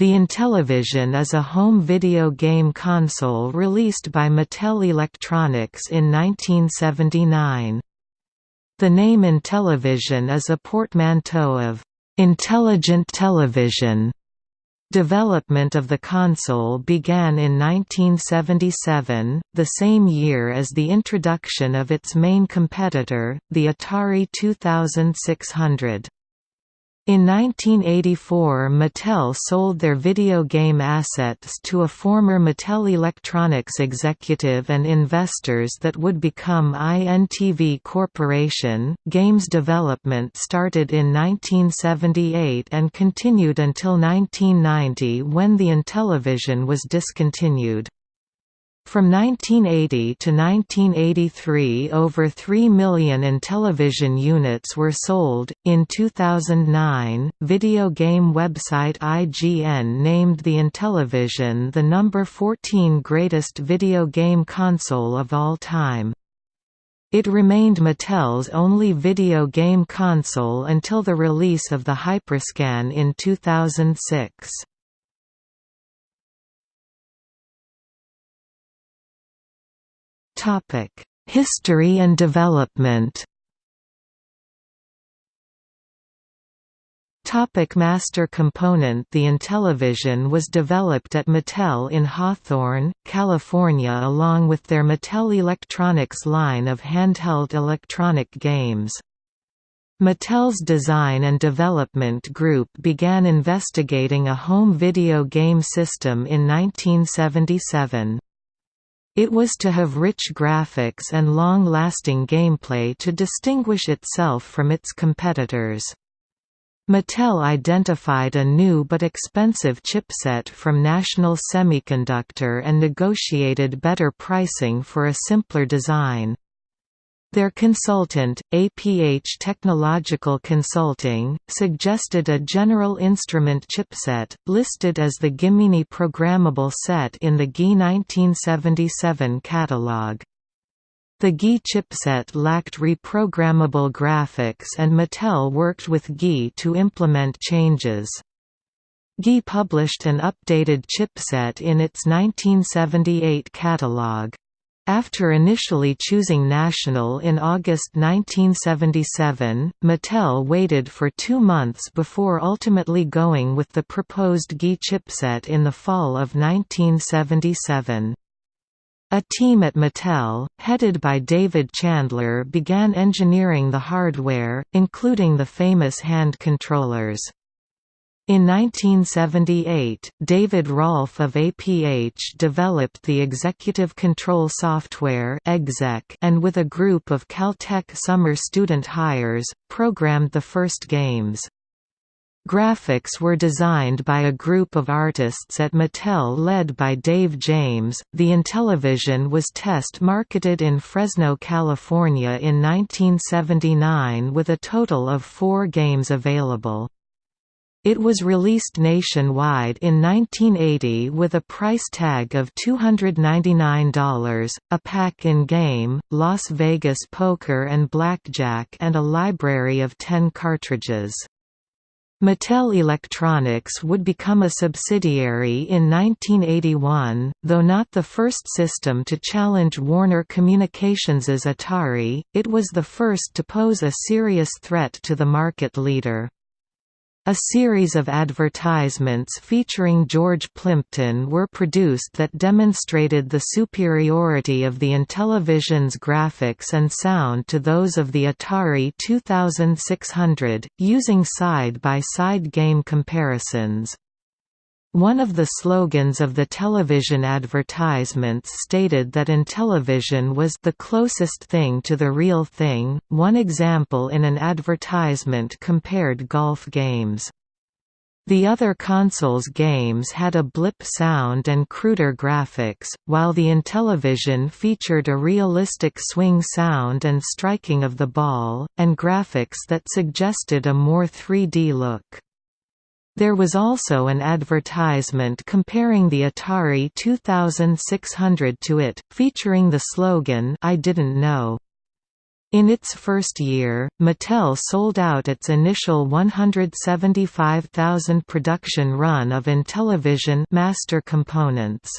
The Intellivision is a home video game console released by Mattel Electronics in 1979. The name Intellivision is a portmanteau of «intelligent television». Development of the console began in 1977, the same year as the introduction of its main competitor, the Atari 2600. In 1984 Mattel sold their video game assets to a former Mattel Electronics executive and investors that would become INTV Corporation. Games development started in 1978 and continued until 1990 when the Intellivision was discontinued. From 1980 to 1983, over 3 million Intellivision units were sold. In 2009, video game website IGN named the Intellivision the number 14 greatest video game console of all time. It remained Mattel's only video game console until the release of the Hyperscan in 2006. History and development Topic master component The Intellivision was developed at Mattel in Hawthorne, California along with their Mattel Electronics line of handheld electronic games. Mattel's design and development group began investigating a home video game system in 1977. It was to have rich graphics and long-lasting gameplay to distinguish itself from its competitors. Mattel identified a new but expensive chipset from National Semiconductor and negotiated better pricing for a simpler design. Their consultant, APH Technological Consulting, suggested a General Instrument chipset, listed as the Gimini programmable set in the GI 1977 catalog. The GI chipset lacked reprogrammable graphics and Mattel worked with GI to implement changes. GI published an updated chipset in its 1978 catalog. After initially choosing National in August 1977, Mattel waited for two months before ultimately going with the proposed GI chipset in the fall of 1977. A team at Mattel, headed by David Chandler began engineering the hardware, including the famous hand controllers. In 1978, David Rolfe of APH developed the executive control software and with a group of Caltech summer student hires, programmed the first games. Graphics were designed by a group of artists at Mattel led by Dave James. The Intellivision was test marketed in Fresno, California in 1979 with a total of four games available. It was released nationwide in 1980 with a price tag of $299, a pack-in-game, Las Vegas poker and blackjack and a library of 10 cartridges. Mattel Electronics would become a subsidiary in 1981, though not the first system to challenge Warner Communications's Atari, it was the first to pose a serious threat to the market leader. A series of advertisements featuring George Plimpton were produced that demonstrated the superiority of the Intellivision's graphics and sound to those of the Atari 2600, using side-by-side -side game comparisons. One of the slogans of the television advertisements stated that Intellivision was the closest thing to the real thing. One example in an advertisement compared golf games. The other console's games had a blip sound and cruder graphics, while the Intellivision featured a realistic swing sound and striking of the ball, and graphics that suggested a more 3D look. There was also an advertisement comparing the Atari 2600 to it, featuring the slogan I didn't know. In its first year, Mattel sold out its initial 175,000 production run of Intellivision master components.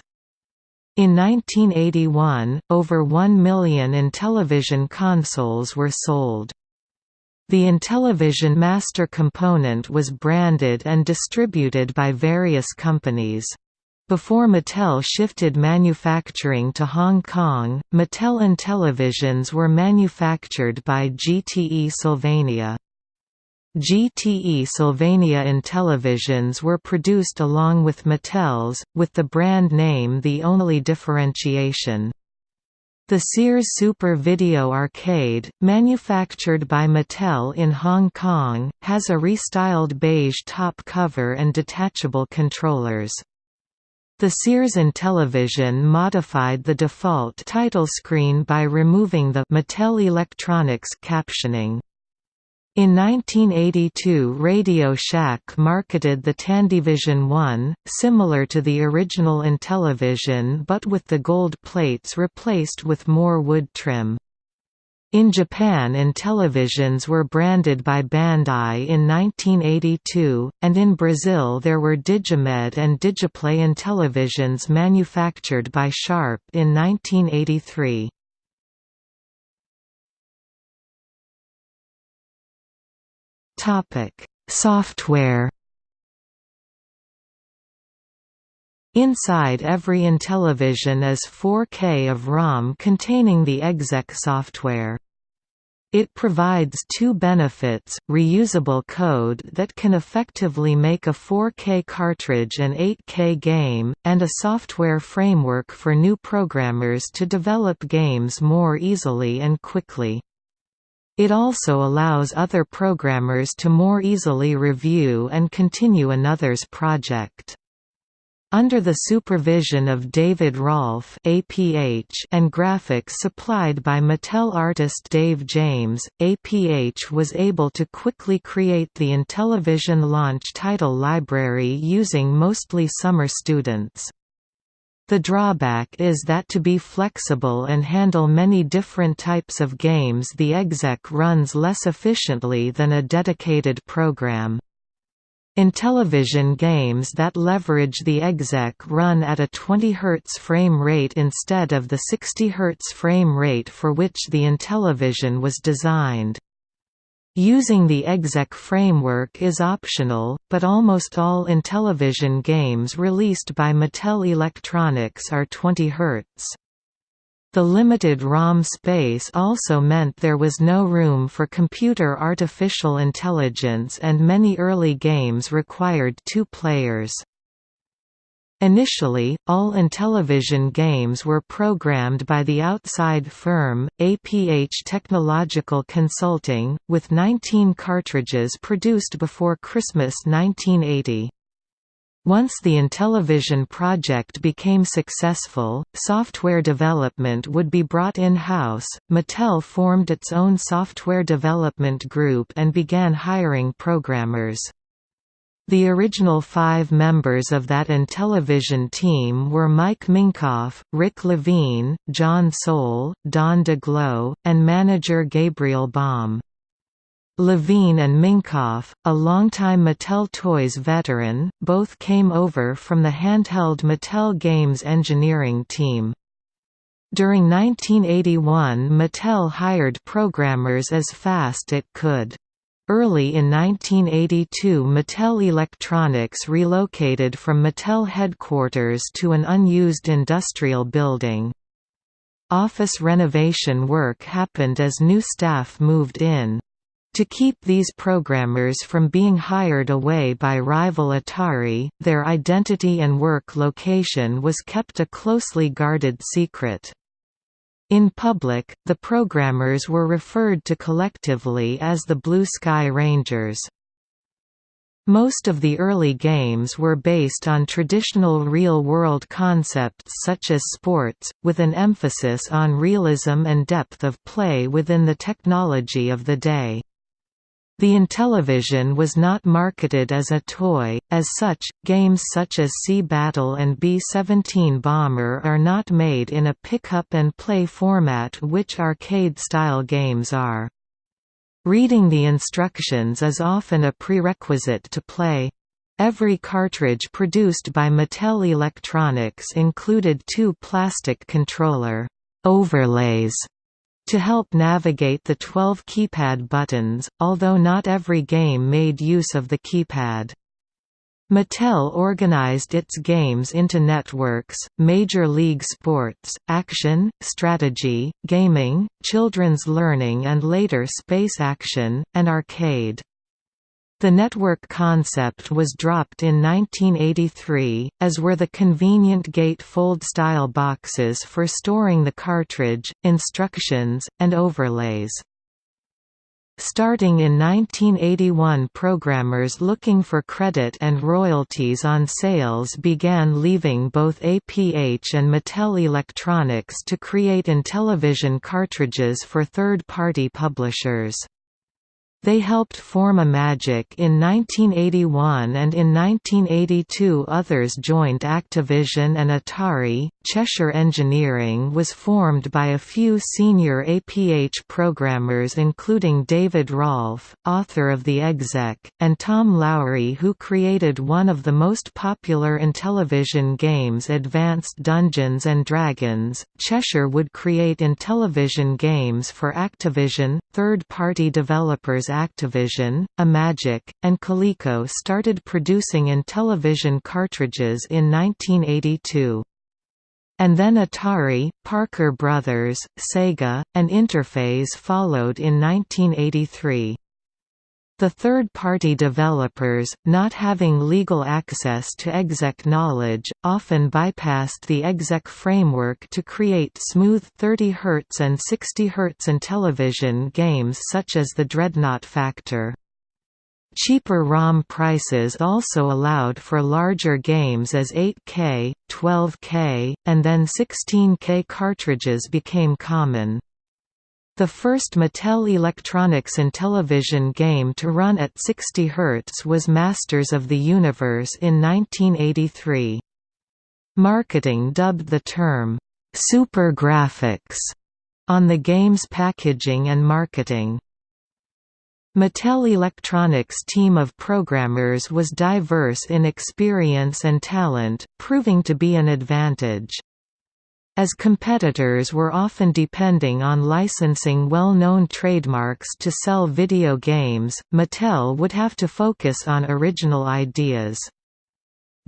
In 1981, over 1 million Intellivision consoles were sold. The Intellivision master component was branded and distributed by various companies. Before Mattel shifted manufacturing to Hong Kong, Mattel Intellivisions were manufactured by GTE Sylvania. GTE Sylvania Intellivisions were produced along with Mattel's, with the brand name the only differentiation. The Sears Super Video Arcade, manufactured by Mattel in Hong Kong, has a restyled beige top cover and detachable controllers. The Sears Intellivision modified the default title screen by removing the Mattel Electronics captioning. In 1982 Radio Shack marketed the Tandyvision 1, similar to the original Intellivision but with the gold plates replaced with more wood trim. In Japan Intellivisions were branded by Bandai in 1982, and in Brazil there were Digimed and Digiplay Intellivisions manufactured by Sharp in 1983. Software Inside every Intellivision is 4K of ROM containing the exec software. It provides two benefits, reusable code that can effectively make a 4K cartridge an 8K game, and a software framework for new programmers to develop games more easily and quickly. It also allows other programmers to more easily review and continue another's project. Under the supervision of David Rolfe APH and graphics supplied by Mattel artist Dave James, APH was able to quickly create the Intellivision launch title library using mostly summer students. The drawback is that to be flexible and handle many different types of games the exec runs less efficiently than a dedicated program. Intellivision games that leverage the exec run at a 20 Hz frame rate instead of the 60 Hz frame rate for which the Intellivision was designed. Using the exec framework is optional, but almost all Intellivision games released by Mattel Electronics are 20 Hz. The limited ROM space also meant there was no room for computer artificial intelligence and many early games required two players. Initially, all Intellivision games were programmed by the outside firm, APH Technological Consulting, with 19 cartridges produced before Christmas 1980. Once the Intellivision project became successful, software development would be brought in-house. Mattel formed its own software development group and began hiring programmers. The original five members of that Intellivision team were Mike Minkoff, Rick Levine, John Sohl, Don Daglow, and manager Gabriel Baum. Levine and Minkoff, a longtime Mattel Toys veteran, both came over from the handheld Mattel Games engineering team. During 1981 Mattel hired programmers as fast it could. Early in 1982 Mattel Electronics relocated from Mattel headquarters to an unused industrial building. Office renovation work happened as new staff moved in. To keep these programmers from being hired away by rival Atari, their identity and work location was kept a closely guarded secret. In public, the programmers were referred to collectively as the Blue Sky Rangers. Most of the early games were based on traditional real-world concepts such as sports, with an emphasis on realism and depth of play within the technology of the day. The Intellivision was not marketed as a toy, as such, games such as Sea Battle and B-17 Bomber are not made in a pick-up-and-play format which arcade-style games are. Reading the instructions is often a prerequisite to play. Every cartridge produced by Mattel Electronics included two plastic controller overlays to help navigate the 12 keypad buttons, although not every game made use of the keypad. Mattel organized its games into networks, Major League Sports, Action, Strategy, Gaming, Children's Learning and later Space Action, and Arcade. The network concept was dropped in 1983, as were the convenient gate-fold-style boxes for storing the cartridge, instructions, and overlays. Starting in 1981 programmers looking for credit and royalties on sales began leaving both APH and Mattel Electronics to create Intellivision cartridges for third-party publishers. They helped form Imagic in 1981 and in 1982 others joined Activision and Atari. Cheshire Engineering was formed by a few senior APH programmers including David Rolfe, author of the Exec, and Tom Loughry who created one of the most popular Intellivision games Advanced Dungeons and Dragons. Cheshire would create Intellivision games for Activision, third-party developers Activision, Imagic, and Coleco started producing Intellivision cartridges in 1982. And then Atari, Parker Brothers, Sega, and Interphase followed in 1983. The third-party developers, not having legal access to exec knowledge, often bypassed the exec framework to create smooth 30 Hz and 60 Hz Intellivision games such as the Dreadnought Factor. Cheaper ROM prices also allowed for larger games as 8K, 12K, and then 16K cartridges became common. The first Mattel Electronics Intellivision game to run at 60 Hz was Masters of the Universe in 1983. Marketing dubbed the term, "'Super Graphics' on the game's packaging and marketing. Mattel Electronics' team of programmers was diverse in experience and talent, proving to be an advantage. As competitors were often depending on licensing well-known trademarks to sell video games, Mattel would have to focus on original ideas.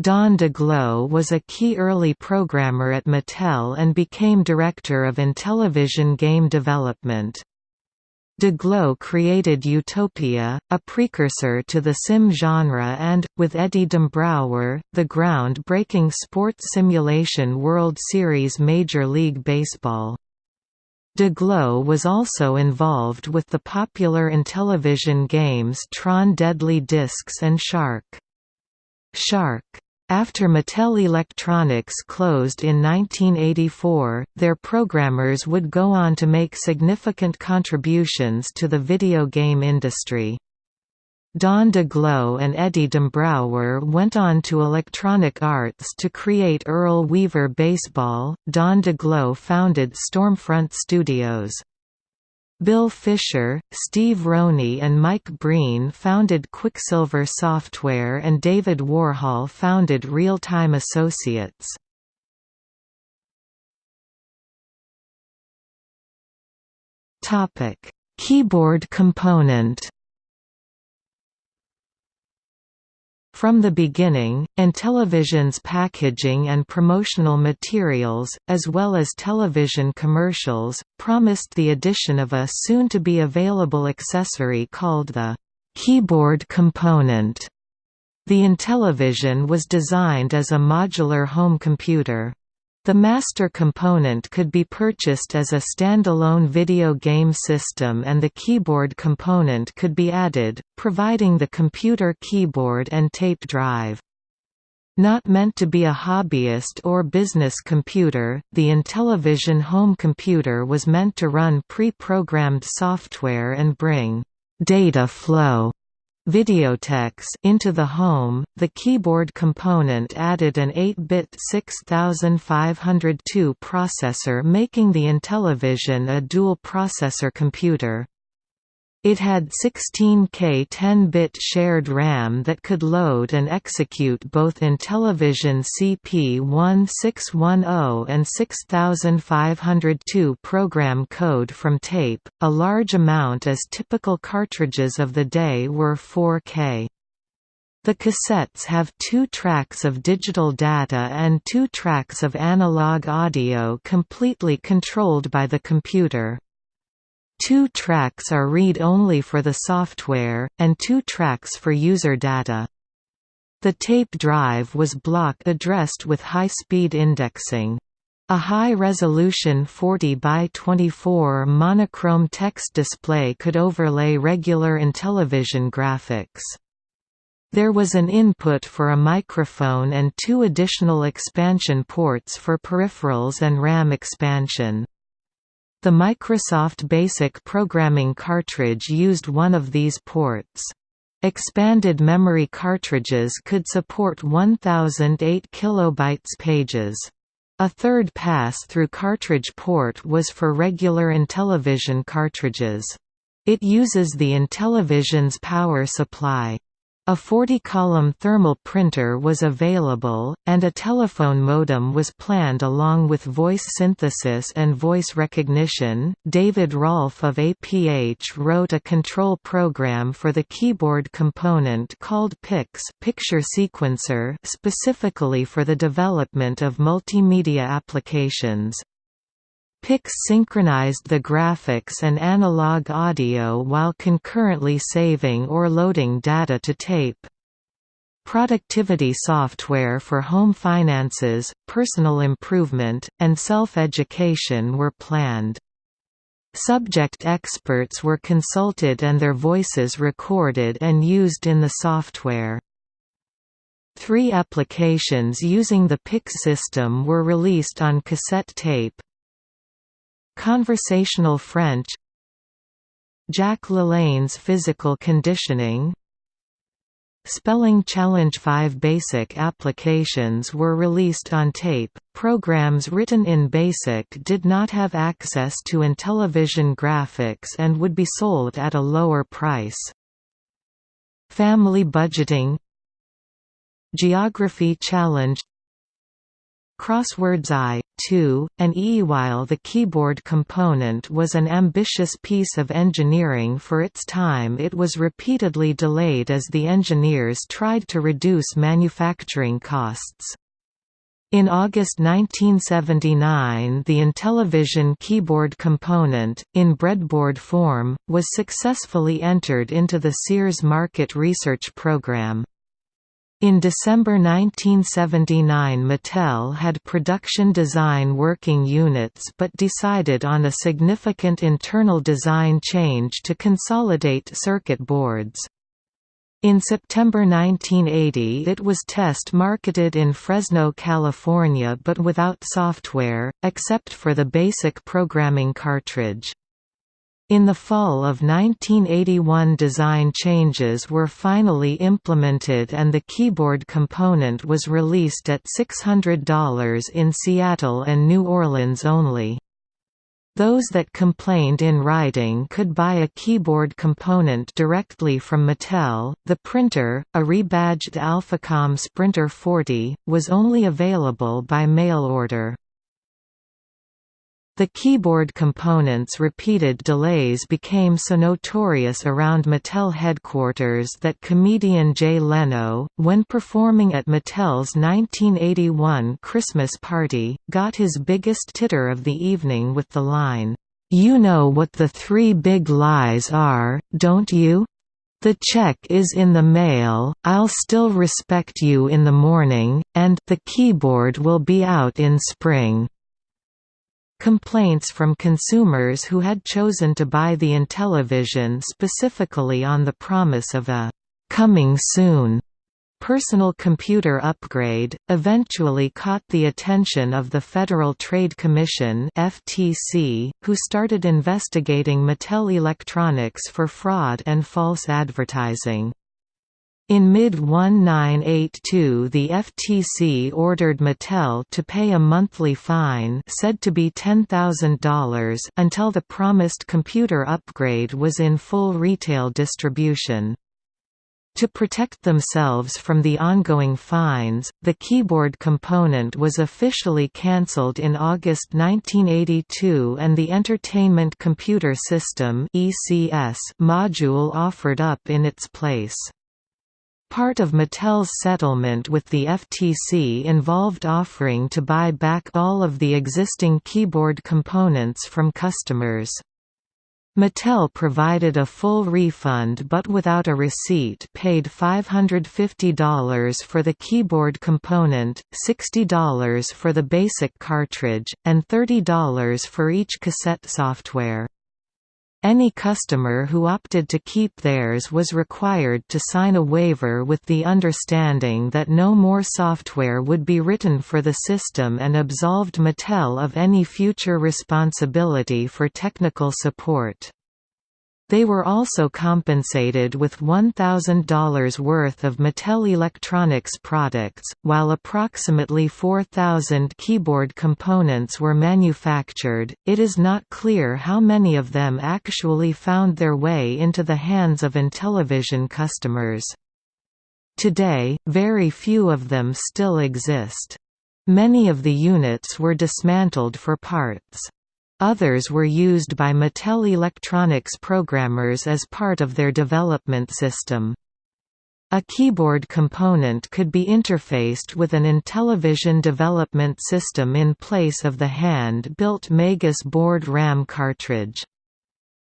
Don Daglow was a key early programmer at Mattel and became director of Intellivision game development. Daglow created Utopia, a precursor to the sim genre and, with Eddie Dombrower, the ground-breaking sports simulation World Series Major League Baseball. Daglow was also involved with the popular Intellivision games Tron Deadly Discs and Shark. Shark after Mattel Electronics closed in 1984, their programmers would go on to make significant contributions to the video game industry. Don Daglow and Eddie Dombrower went on to Electronic Arts to create Earl Weaver Baseball. Don Daglow founded Stormfront Studios. Bill Fisher, Steve Roney and Mike Breen founded Quicksilver Software and David Warhol founded Real Time Associates. Keyboard component From the beginning, Intellivision's packaging and promotional materials, as well as television commercials, promised the addition of a soon-to-be-available accessory called the «keyboard component». The Intellivision was designed as a modular home computer. The master component could be purchased as a standalone video game system and the keyboard component could be added, providing the computer keyboard and tape drive. Not meant to be a hobbyist or business computer, the Intellivision home computer was meant to run pre-programmed software and bring data flow videotex into the home, the keyboard component added an 8-bit 6502 processor making the Intellivision a dual-processor computer. It had 16K 10-bit shared RAM that could load and execute both Intellivision CP1610 and 6502 program code from tape, a large amount as typical cartridges of the day were 4K. The cassettes have two tracks of digital data and two tracks of analog audio completely controlled by the computer. Two tracks are read-only for the software, and two tracks for user data. The tape drive was block addressed with high-speed indexing. A high-resolution 40 by 24 monochrome text display could overlay regular Intellivision graphics. There was an input for a microphone and two additional expansion ports for peripherals and RAM expansion. The Microsoft Basic programming cartridge used one of these ports. Expanded memory cartridges could support 1008 kilobytes pages. A third pass-through cartridge port was for regular Intellivision cartridges. It uses the Intellivision's power supply. A 40-column thermal printer was available, and a telephone modem was planned along with voice synthesis and voice recognition. David Rolfe of APH wrote a control program for the keyboard component called PIX picture sequencer specifically for the development of multimedia applications. PIX synchronized the graphics and analog audio while concurrently saving or loading data to tape. Productivity software for home finances, personal improvement, and self-education were planned. Subject experts were consulted and their voices recorded and used in the software. Three applications using the PIX system were released on cassette tape. Conversational French Jack LaLanne's Physical Conditioning Spelling Challenge 5 basic applications were released on tape. Programs written in BASIC did not have access to Intellivision graphics and would be sold at a lower price. Family Budgeting Geography Challenge Crosswords I, II, and E. While the keyboard component was an ambitious piece of engineering for its time it was repeatedly delayed as the engineers tried to reduce manufacturing costs. In August 1979 the Intellivision keyboard component, in breadboard form, was successfully entered into the Sears Market Research Program. In December 1979 Mattel had production design working units but decided on a significant internal design change to consolidate circuit boards. In September 1980 it was test-marketed in Fresno, California but without software, except for the basic programming cartridge. In the fall of 1981 design changes were finally implemented and the keyboard component was released at $600 in Seattle and New Orleans only. Those that complained in writing could buy a keyboard component directly from Mattel. The printer, a rebadged Alphacom Sprinter 40, was only available by mail order. The keyboard component's repeated delays became so notorious around Mattel headquarters that comedian Jay Leno, when performing at Mattel's 1981 Christmas party, got his biggest titter of the evening with the line, "'You know what the three big lies are, don't you?' The check is in the mail, I'll still respect you in the morning, and the keyboard will be out in spring. Complaints from consumers who had chosen to buy the Intellivision specifically on the promise of a «coming soon» personal computer upgrade, eventually caught the attention of the Federal Trade Commission (FTC), who started investigating Mattel Electronics for fraud and false advertising. In mid-1982 the FTC ordered Mattel to pay a monthly fine said to be $10,000 until the promised computer upgrade was in full retail distribution. To protect themselves from the ongoing fines, the keyboard component was officially cancelled in August 1982 and the Entertainment Computer System module offered up in its place. Part of Mattel's settlement with the FTC involved offering to buy back all of the existing keyboard components from customers. Mattel provided a full refund but without a receipt paid $550 for the keyboard component, $60 for the basic cartridge, and $30 for each cassette software. Any customer who opted to keep theirs was required to sign a waiver with the understanding that no more software would be written for the system and absolved Mattel of any future responsibility for technical support. They were also compensated with $1,000 worth of Mattel Electronics products, while approximately 4,000 keyboard components were manufactured. It is not clear how many of them actually found their way into the hands of Intellivision customers. Today, very few of them still exist. Many of the units were dismantled for parts. Others were used by Mattel Electronics programmers as part of their development system. A keyboard component could be interfaced with an Intellivision development system in place of the hand-built Magus board RAM cartridge.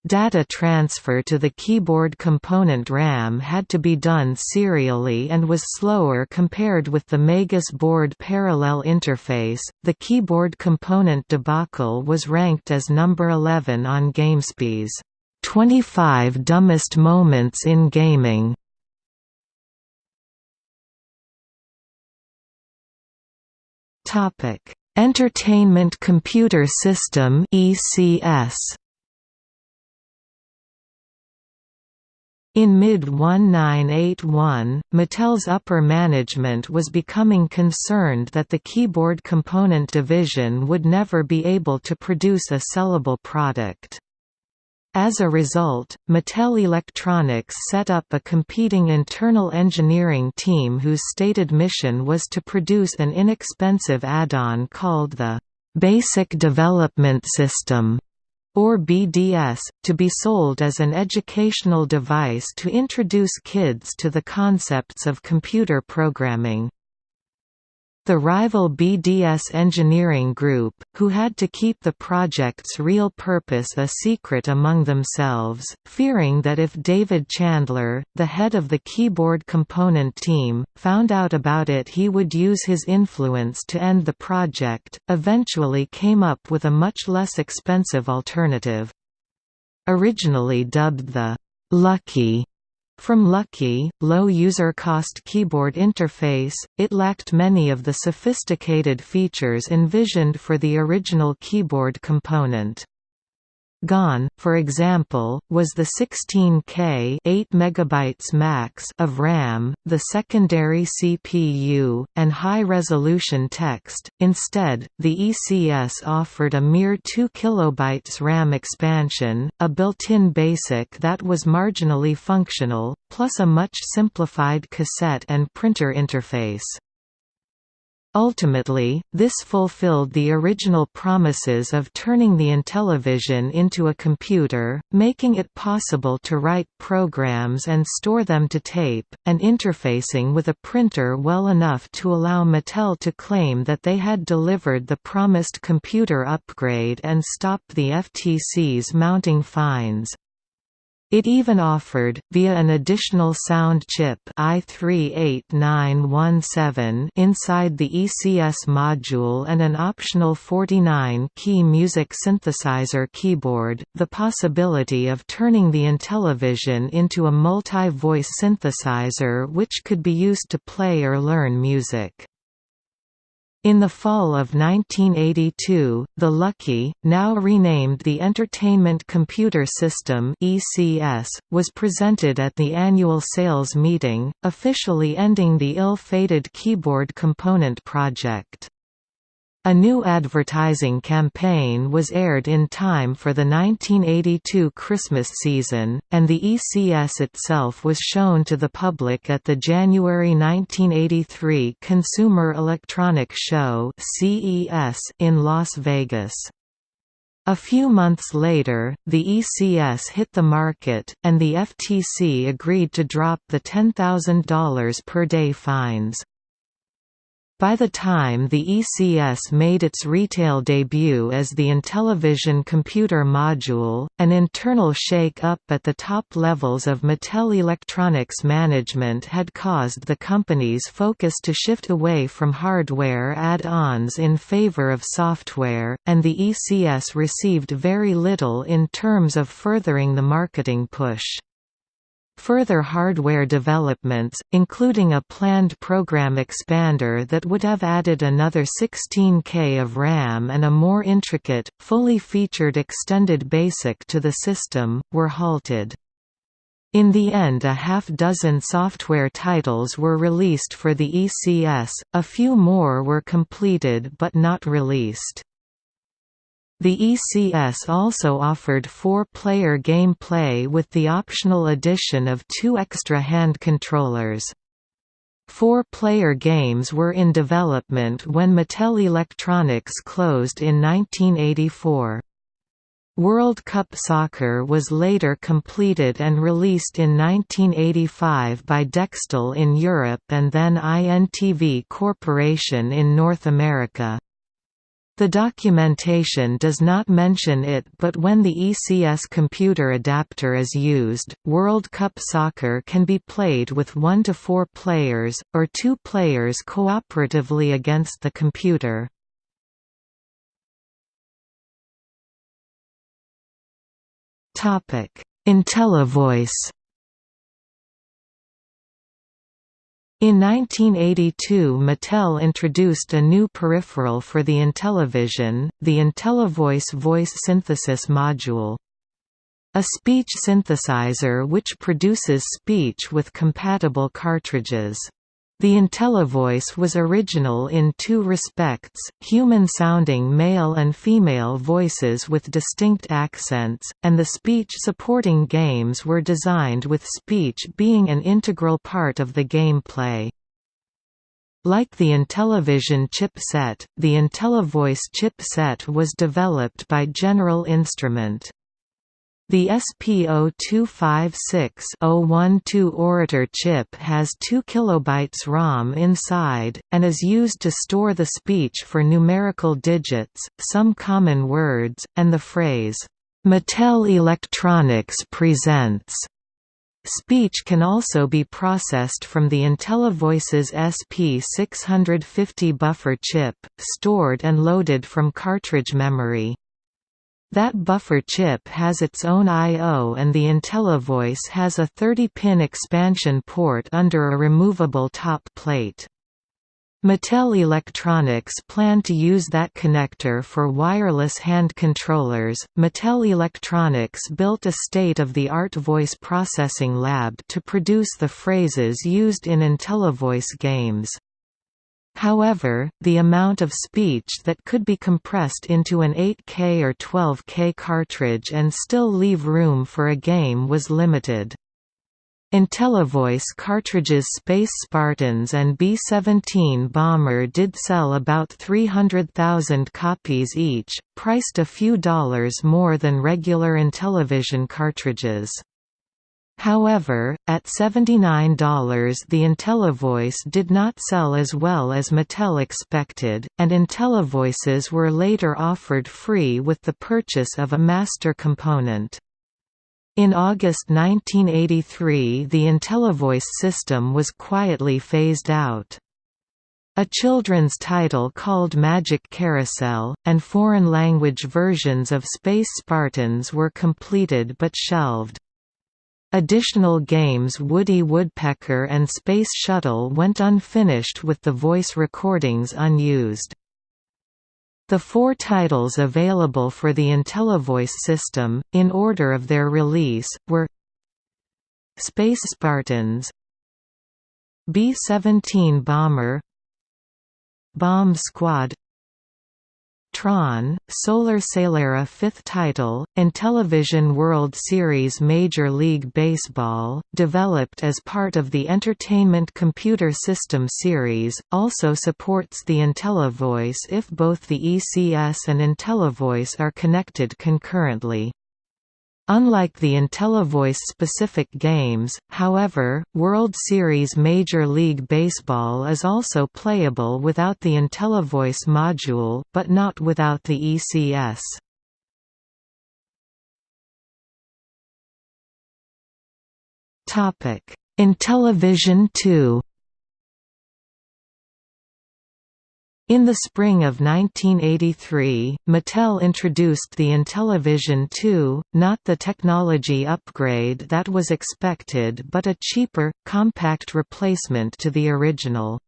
Data transfer to the keyboard component RAM had to be done serially and was slower compared with the Magus board parallel interface. The keyboard component debacle was ranked as number 11 on GameSpy's 25 Dumbest Moments in Gaming. Topic: Entertainment Computer System (ECS). In mid-1981, Mattel's upper management was becoming concerned that the keyboard component division would never be able to produce a sellable product. As a result, Mattel Electronics set up a competing internal engineering team whose stated mission was to produce an inexpensive add-on called the Basic Development System or BDS, to be sold as an educational device to introduce kids to the concepts of computer programming. The rival BDS engineering group, who had to keep the project's real purpose a secret among themselves, fearing that if David Chandler, the head of the keyboard component team, found out about it he would use his influence to end the project, eventually came up with a much less expensive alternative. Originally dubbed the «Lucky» From Lucky, low user cost keyboard interface, it lacked many of the sophisticated features envisioned for the original keyboard component. Gone, for example, was the 16K 8 megabytes max of RAM, the secondary CPU, and high-resolution text. Instead, the ECS offered a mere 2 kilobytes RAM expansion, a built-in BASIC that was marginally functional, plus a much simplified cassette and printer interface. Ultimately, this fulfilled the original promises of turning the Intellivision into a computer, making it possible to write programs and store them to tape, and interfacing with a printer well enough to allow Mattel to claim that they had delivered the promised computer upgrade and stop the FTC's mounting fines. It even offered, via an additional sound chip i38917 inside the ECS module and an optional 49-key music synthesizer keyboard, the possibility of turning the Intellivision into a multi-voice synthesizer which could be used to play or learn music. In the fall of 1982, the Lucky, now renamed the Entertainment Computer System (ECS), was presented at the annual sales meeting, officially ending the ill-fated keyboard component project. A new advertising campaign was aired in time for the 1982 Christmas season, and the ECS itself was shown to the public at the January 1983 Consumer Electronics Show in Las Vegas. A few months later, the ECS hit the market, and the FTC agreed to drop the $10,000 per day fines. By the time the ECS made its retail debut as the Intellivision computer module, an internal shake-up at the top levels of Mattel Electronics management had caused the company's focus to shift away from hardware add-ons in favor of software, and the ECS received very little in terms of furthering the marketing push. Further hardware developments, including a planned program expander that would have added another 16K of RAM and a more intricate, fully featured extended BASIC to the system, were halted. In the end a half-dozen software titles were released for the ECS, a few more were completed but not released. The ECS also offered four-player gameplay with the optional addition of two extra hand controllers. Four-player games were in development when Mattel Electronics closed in 1984. World Cup Soccer was later completed and released in 1985 by Dextell in Europe and then INTV Corporation in North America. The documentation does not mention it but when the ECS computer adapter is used, World Cup Soccer can be played with 1 to 4 players, or 2 players cooperatively against the computer. IntelliVoice In 1982 Mattel introduced a new peripheral for the Intellivision, the IntelliVoice voice synthesis module. A speech synthesizer which produces speech with compatible cartridges. The IntelliVoice was original in two respects, human-sounding male and female voices with distinct accents, and the speech-supporting games were designed with speech being an integral part of the gameplay. Like the Intellivision chipset, the IntelliVoice chipset was developed by General Instrument. The SP0256-012 Orator chip has 2 kilobytes ROM inside, and is used to store the speech for numerical digits, some common words, and the phrase, "'Mattel Electronics presents' Speech can also be processed from the IntelliVoice's SP650 buffer chip, stored and loaded from cartridge memory. That buffer chip has its own I.O. and the IntelliVoice has a 30-pin expansion port under a removable top plate. Mattel Electronics plan to use that connector for wireless hand controllers. Mattel Electronics built a state of the art voice processing lab to produce the phrases used in IntelliVoice games. However, the amount of speech that could be compressed into an 8K or 12K cartridge and still leave room for a game was limited. IntelliVoice cartridges Space Spartans and B-17 Bomber did sell about 300,000 copies each, priced a few dollars more than regular Intellivision cartridges. However, at $79 the IntelliVoice did not sell as well as Mattel expected, and IntelliVoices were later offered free with the purchase of a master component. In August 1983 the IntelliVoice system was quietly phased out. A children's title called Magic Carousel, and foreign-language versions of Space Spartans were completed but shelved. Additional games Woody Woodpecker and Space Shuttle went unfinished with the voice recordings unused. The four titles available for the IntelliVoice system, in order of their release, were Space Spartans B-17 Bomber Bomb Squad Tron, Solar Sailera fifth title, Intellivision World Series Major League Baseball, developed as part of the Entertainment Computer System series, also supports the IntelliVoice if both the ECS and IntelliVoice are connected concurrently. Unlike the IntelliVoice-specific games, however, World Series Major League Baseball is also playable without the IntelliVoice module, but not without the ECS. Intellivision 2 In the spring of 1983, Mattel introduced the Intellivision 2, not the technology upgrade that was expected but a cheaper, compact replacement to the original.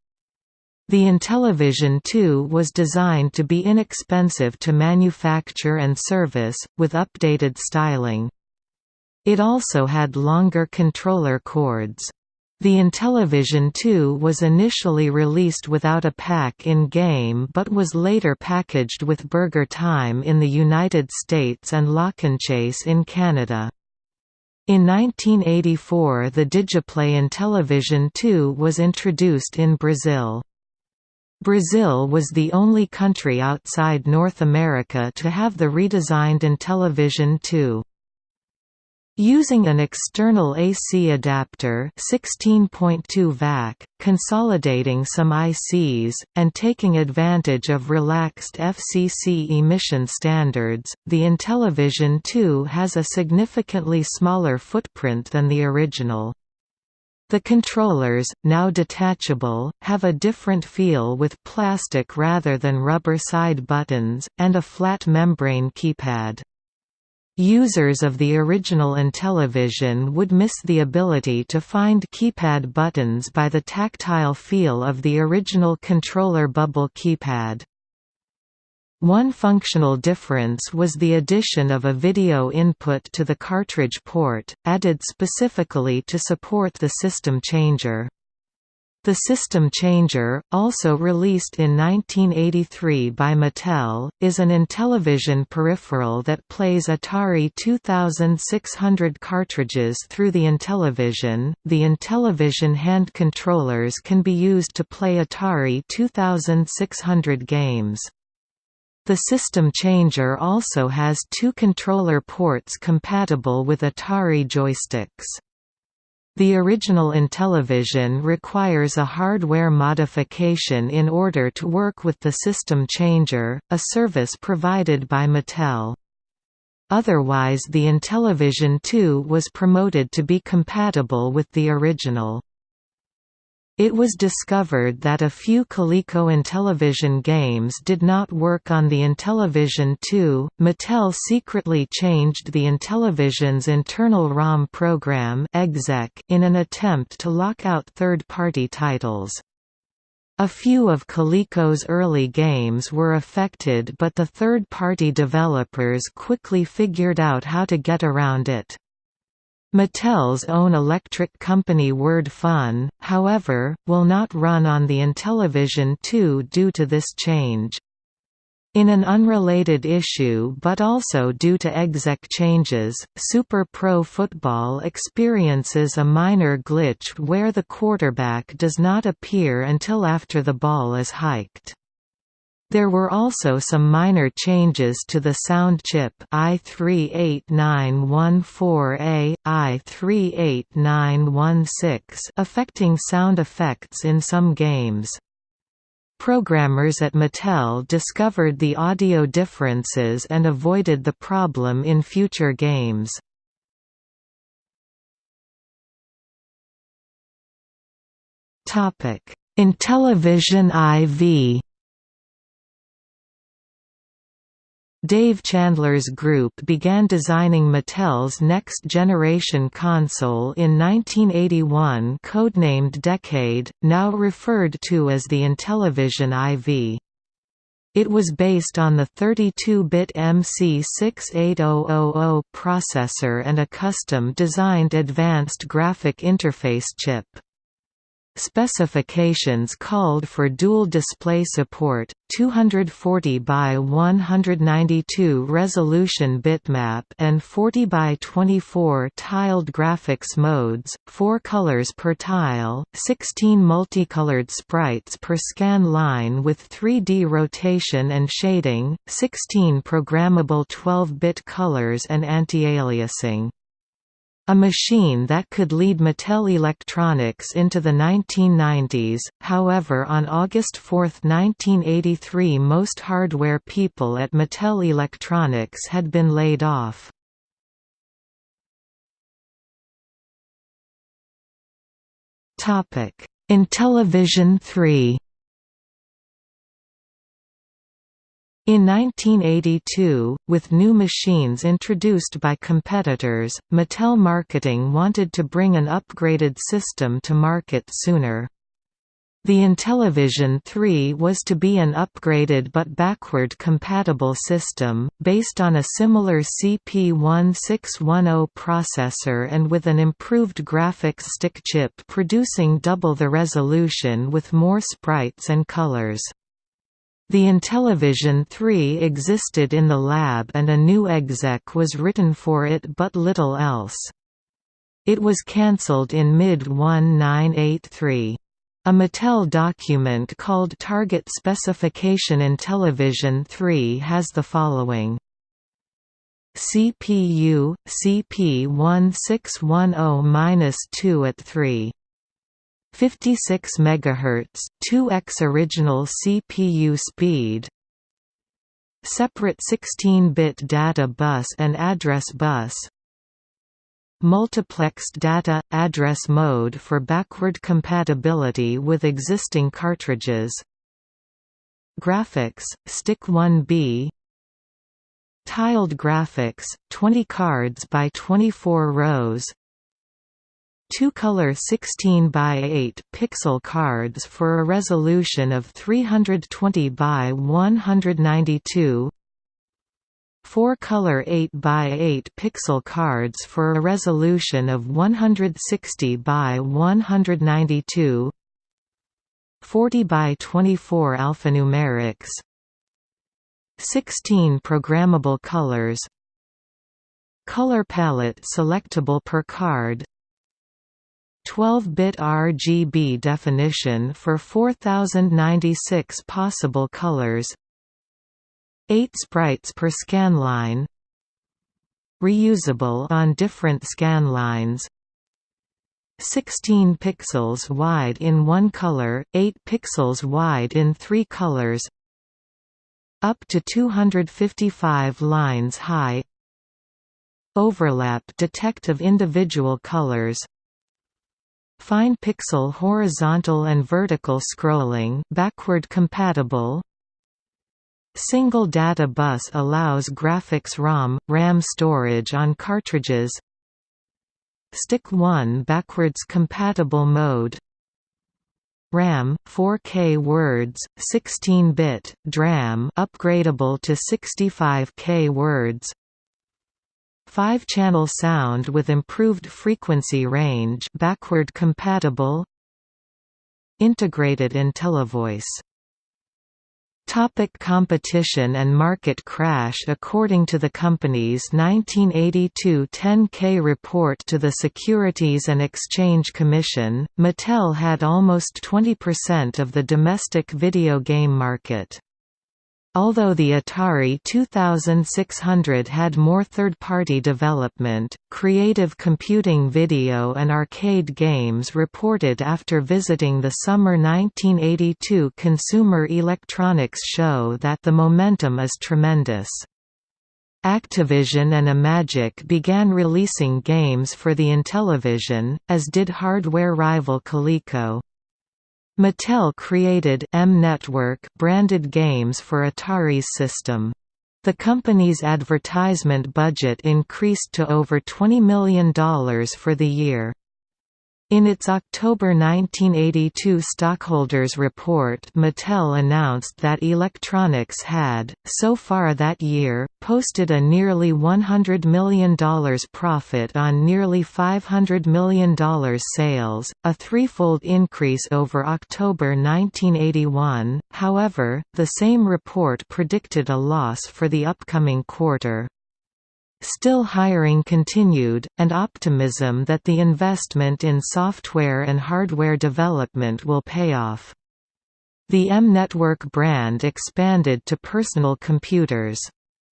The Intellivision 2 was designed to be inexpensive to manufacture and service, with updated styling. It also had longer controller cords. The Intellivision 2 was initially released without a pack in-game but was later packaged with Burger Time in the United States and Lock 'n' Chase in Canada. In 1984 the Digiplay Intellivision 2 was introduced in Brazil. Brazil was the only country outside North America to have the redesigned Intellivision 2. Using an external AC adapter 16.2 VAC, consolidating some ICs, and taking advantage of relaxed FCC emission standards, the Intellivision 2 has a significantly smaller footprint than the original. The controllers, now detachable, have a different feel with plastic rather than rubber side buttons, and a flat membrane keypad. Users of the original Intellivision would miss the ability to find keypad buttons by the tactile feel of the original controller bubble keypad. One functional difference was the addition of a video input to the cartridge port, added specifically to support the system changer. The System Changer, also released in 1983 by Mattel, is an Intellivision peripheral that plays Atari 2600 cartridges through the Intellivision. The Intellivision hand controllers can be used to play Atari 2600 games. The System Changer also has two controller ports compatible with Atari joysticks. The original Intellivision requires a hardware modification in order to work with the system changer, a service provided by Mattel. Otherwise the Intellivision 2 was promoted to be compatible with the original. It was discovered that a few Coleco Intellivision games did not work on the Intellivision 2. Mattel secretly changed the Intellivision's internal ROM program in an attempt to lock out third-party titles. A few of Coleco's early games were affected but the third-party developers quickly figured out how to get around it. Mattel's own electric company Word Fun, however, will not run on the Intellivision 2 due to this change. In an unrelated issue but also due to exec changes, Super Pro Football experiences a minor glitch where the quarterback does not appear until after the ball is hiked. There were also some minor changes to the sound chip i38914A, i38916 affecting sound effects in some games. Programmers at Mattel discovered the audio differences and avoided the problem in future games. Intellivision IV Dave Chandler's group began designing Mattel's next-generation console in 1981 codenamed Decade, now referred to as the Intellivision IV. It was based on the 32-bit MC68000 processor and a custom-designed advanced graphic interface chip. Specifications called for dual display support, 240 by 192 resolution bitmap and 40 by 24 tiled graphics modes, 4 colors per tile, 16 multicolored sprites per scan line with 3D rotation and shading, 16 programmable 12-bit colors and anti-aliasing. A machine that could lead Mattel Electronics into the 1990s, however on August 4, 1983 most hardware people at Mattel Electronics had been laid off. Intellivision 3 In 1982, with new machines introduced by competitors, Mattel Marketing wanted to bring an upgraded system to market sooner. The Intellivision 3 was to be an upgraded but backward compatible system, based on a similar CP1610 processor and with an improved graphics STIC chip producing double the resolution with more sprites and colors. The Intellivision 3 existed in the lab and a new exec was written for it but little else. It was cancelled in mid-1983. A Mattel document called Target Specification Intellivision 3 has the following. CPU, CP1610-2 at 3 56 MHz, 2x original CPU speed. Separate 16-bit data bus and address bus. Multiplexed data address mode for backward compatibility with existing cartridges. Graphics, STIC 1B Tiled graphics, 20 cards by 24 rows two-color 16 by 8 pixel cards for a resolution of 320 by 192 four-color 8 by 8 pixel cards for a resolution of 160 by 192 40 by 24 alphanumerics. 16 programmable colors. Color palette selectable per card 12-bit RGB definition for 4096 possible colors. 8 sprites per scan line. Reusable on different scan lines. 16 pixels wide in one color, 8 pixels wide in three colors. Up to 255 lines high. Overlap detect of individual colors Fine pixel horizontal and vertical scrolling backward compatible. Single data bus allows graphics ROM, RAM storage on cartridges. STIC 1 backwards compatible mode. RAM 4K words 16-bit DRAM upgradable to 65K words 5-channel sound with improved frequency range backward compatible Integrated IntelliVoice Topic competition and market crash According to the company's 1982 10K report to the Securities and Exchange Commission, Mattel had almost 20% of the domestic video game market. Although the Atari 2600 had more third-party development, creative computing video and arcade games reported after visiting the summer 1982 Consumer Electronics Show that the momentum is tremendous. Activision and Imagic began releasing games for the Intellivision, as did hardware rival Coleco. Mattel created M-Network branded games for Atari's system. The company's advertisement budget increased to over $20 million for the year. In its October 1982 stockholders report Mattel announced that electronics had, so far that year, posted a nearly $100 million profit on nearly $500 million sales, a threefold increase over October 1981, however, the same report predicted a loss for the upcoming quarter. Still hiring continued, and optimism that the investment in software and hardware development will pay off. The M-Network brand expanded to personal computers.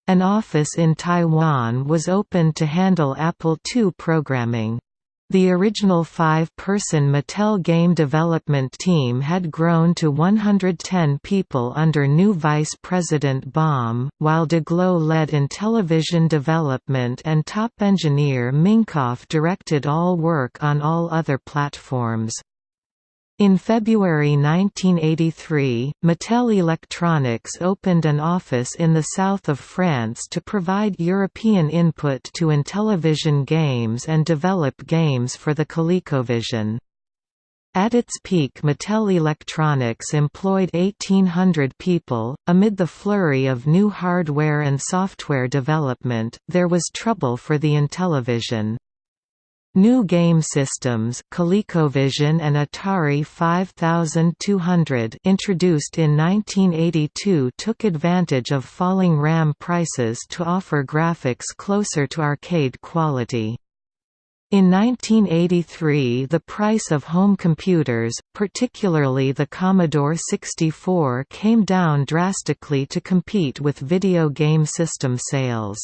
An office in Taiwan was opened to handle Apple II programming. The original five-person Mattel game development team had grown to 110 people under new Vice President Baum, while Daglow led Intellivision development and top engineer Minkoff directed all work on all other platforms. In February 1983, Mattel Electronics opened an office in the south of France to provide European input to Intellivision games and develop games for the ColecoVision. At its peak Mattel Electronics employed 1,800 people. Amid the flurry of new hardware and software development, there was trouble for the Intellivision. New game systems ColecoVision and Atari 5200 introduced in 1982 took advantage of falling RAM prices to offer graphics closer to arcade quality. In 1983 the price of home computers, particularly the Commodore 64 came down drastically to compete with video game system sales.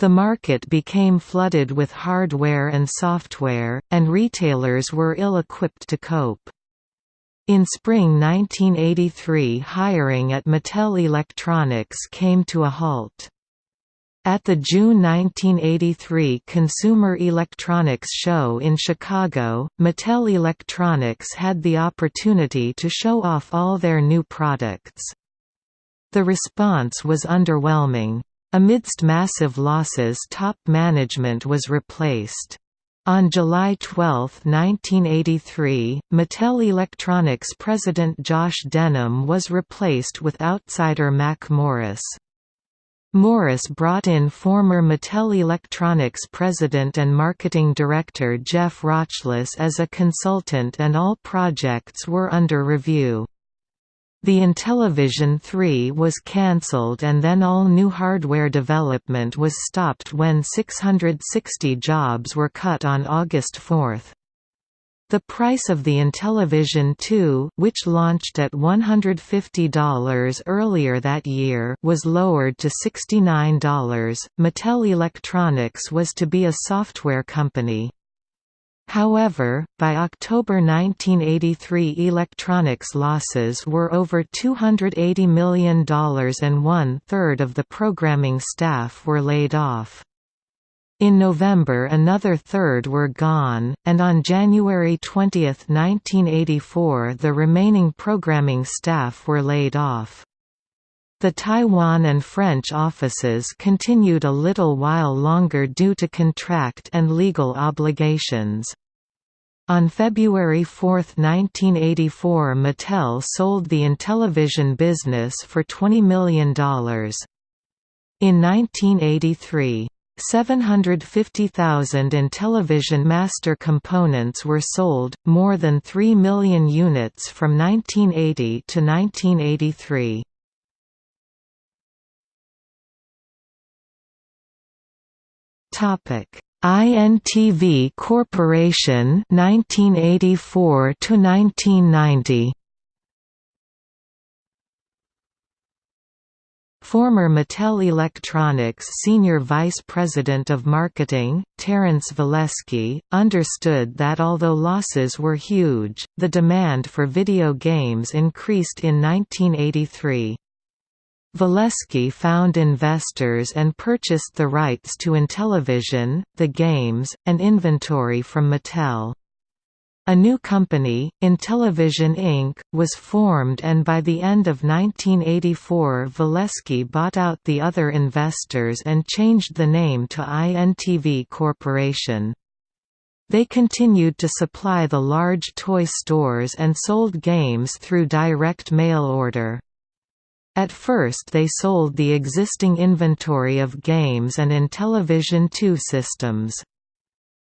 The market became flooded with hardware and software, and retailers were ill-equipped to cope. In spring 1983 hiring at Mattel Electronics came to a halt. At the June 1983 Consumer Electronics Show in Chicago, Mattel Electronics had the opportunity to show off all their new products. The response was underwhelming. Amidst massive losses top management was replaced. On July 12, 1983, Mattel Electronics president Josh Denham was replaced with outsider Mac Morris. Morris brought in former Mattel Electronics president and marketing director Jeff Rochlis as a consultant and all projects were under review. The Intellivision 3 was cancelled and then all new hardware development was stopped when 660 jobs were cut on August 4. The price of the Intellivision 2, which launched at $150 earlier that year, was lowered to $69. Mattel Electronics was to be a software company. However, by October 1983 electronics losses were over $280 million and one-third of the programming staff were laid off. In November another third were gone, and on January 20, 1984 the remaining programming staff were laid off. The Taiwan and French offices continued a little while longer due to contract and legal obligations. On February 4, 1984 Mattel sold the Intellivision business for $20 million. In 1983, 750,000 Intellivision master components were sold, more than 3 million units from 1980 to 1983. Topic INTV Corporation 1984 to 1990 Former Mattel Electronics Senior Vice President of Marketing, Terence Valeski, understood that although losses were huge, the demand for video games increased in 1983. Valeski found investors and purchased the rights to Intellivision, the games, and inventory from Mattel. A new company, Intellivision Inc., was formed and by the end of 1984 Valeski bought out the other investors and changed the name to INTV Corporation. They continued to supply the large toy stores and sold games through direct mail order. At first they sold the existing inventory of games and Intellivision II systems.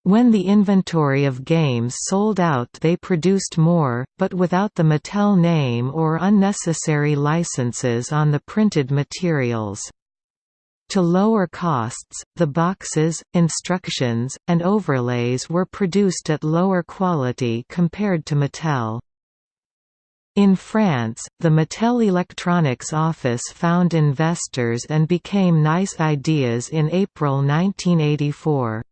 When the inventory of games sold out they produced more, but without the Mattel name or unnecessary licenses on the printed materials. To lower costs, the boxes, instructions, and overlays were produced at lower quality compared to Mattel. In France, the Mattel Electronics office found investors and became Nice Ideas in April 1984.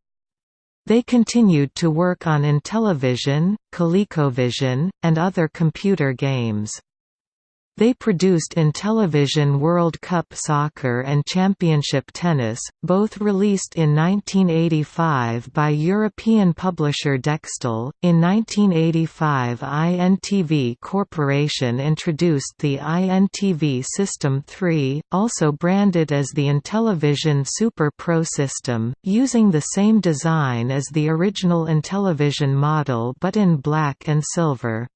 They continued to work on Intellivision, ColecoVision, and other computer games. They produced Intellivision World Cup Soccer and Championship Tennis, both released in 1985 by European publisher Dextell. In 1985, INTV Corporation introduced the INTV System 3, also branded as the Intellivision Super Pro system, using the same design as the original Intellivision model but in black and silver.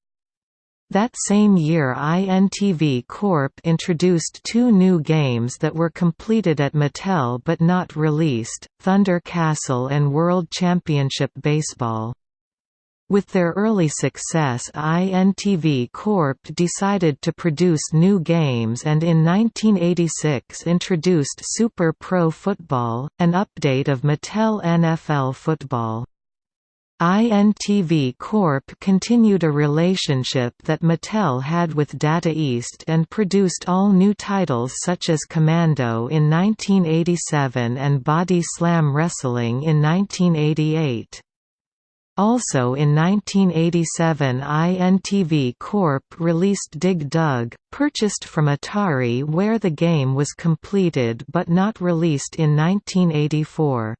That same year INTV Corp introduced two new games that were completed at Mattel but not released, Thunder Castle and World Championship Baseball. With their early success INTV Corp decided to produce new games and in 1986 introduced Super Pro Football, an update of Mattel NFL Football. INTV Corp continued a relationship that Mattel had with Data East and produced all new titles such as Commando in 1987 and Body Slam Wrestling in 1988. Also in 1987 INTV Corp released Dig Dug, purchased from Atari where the game was completed but not released in 1984.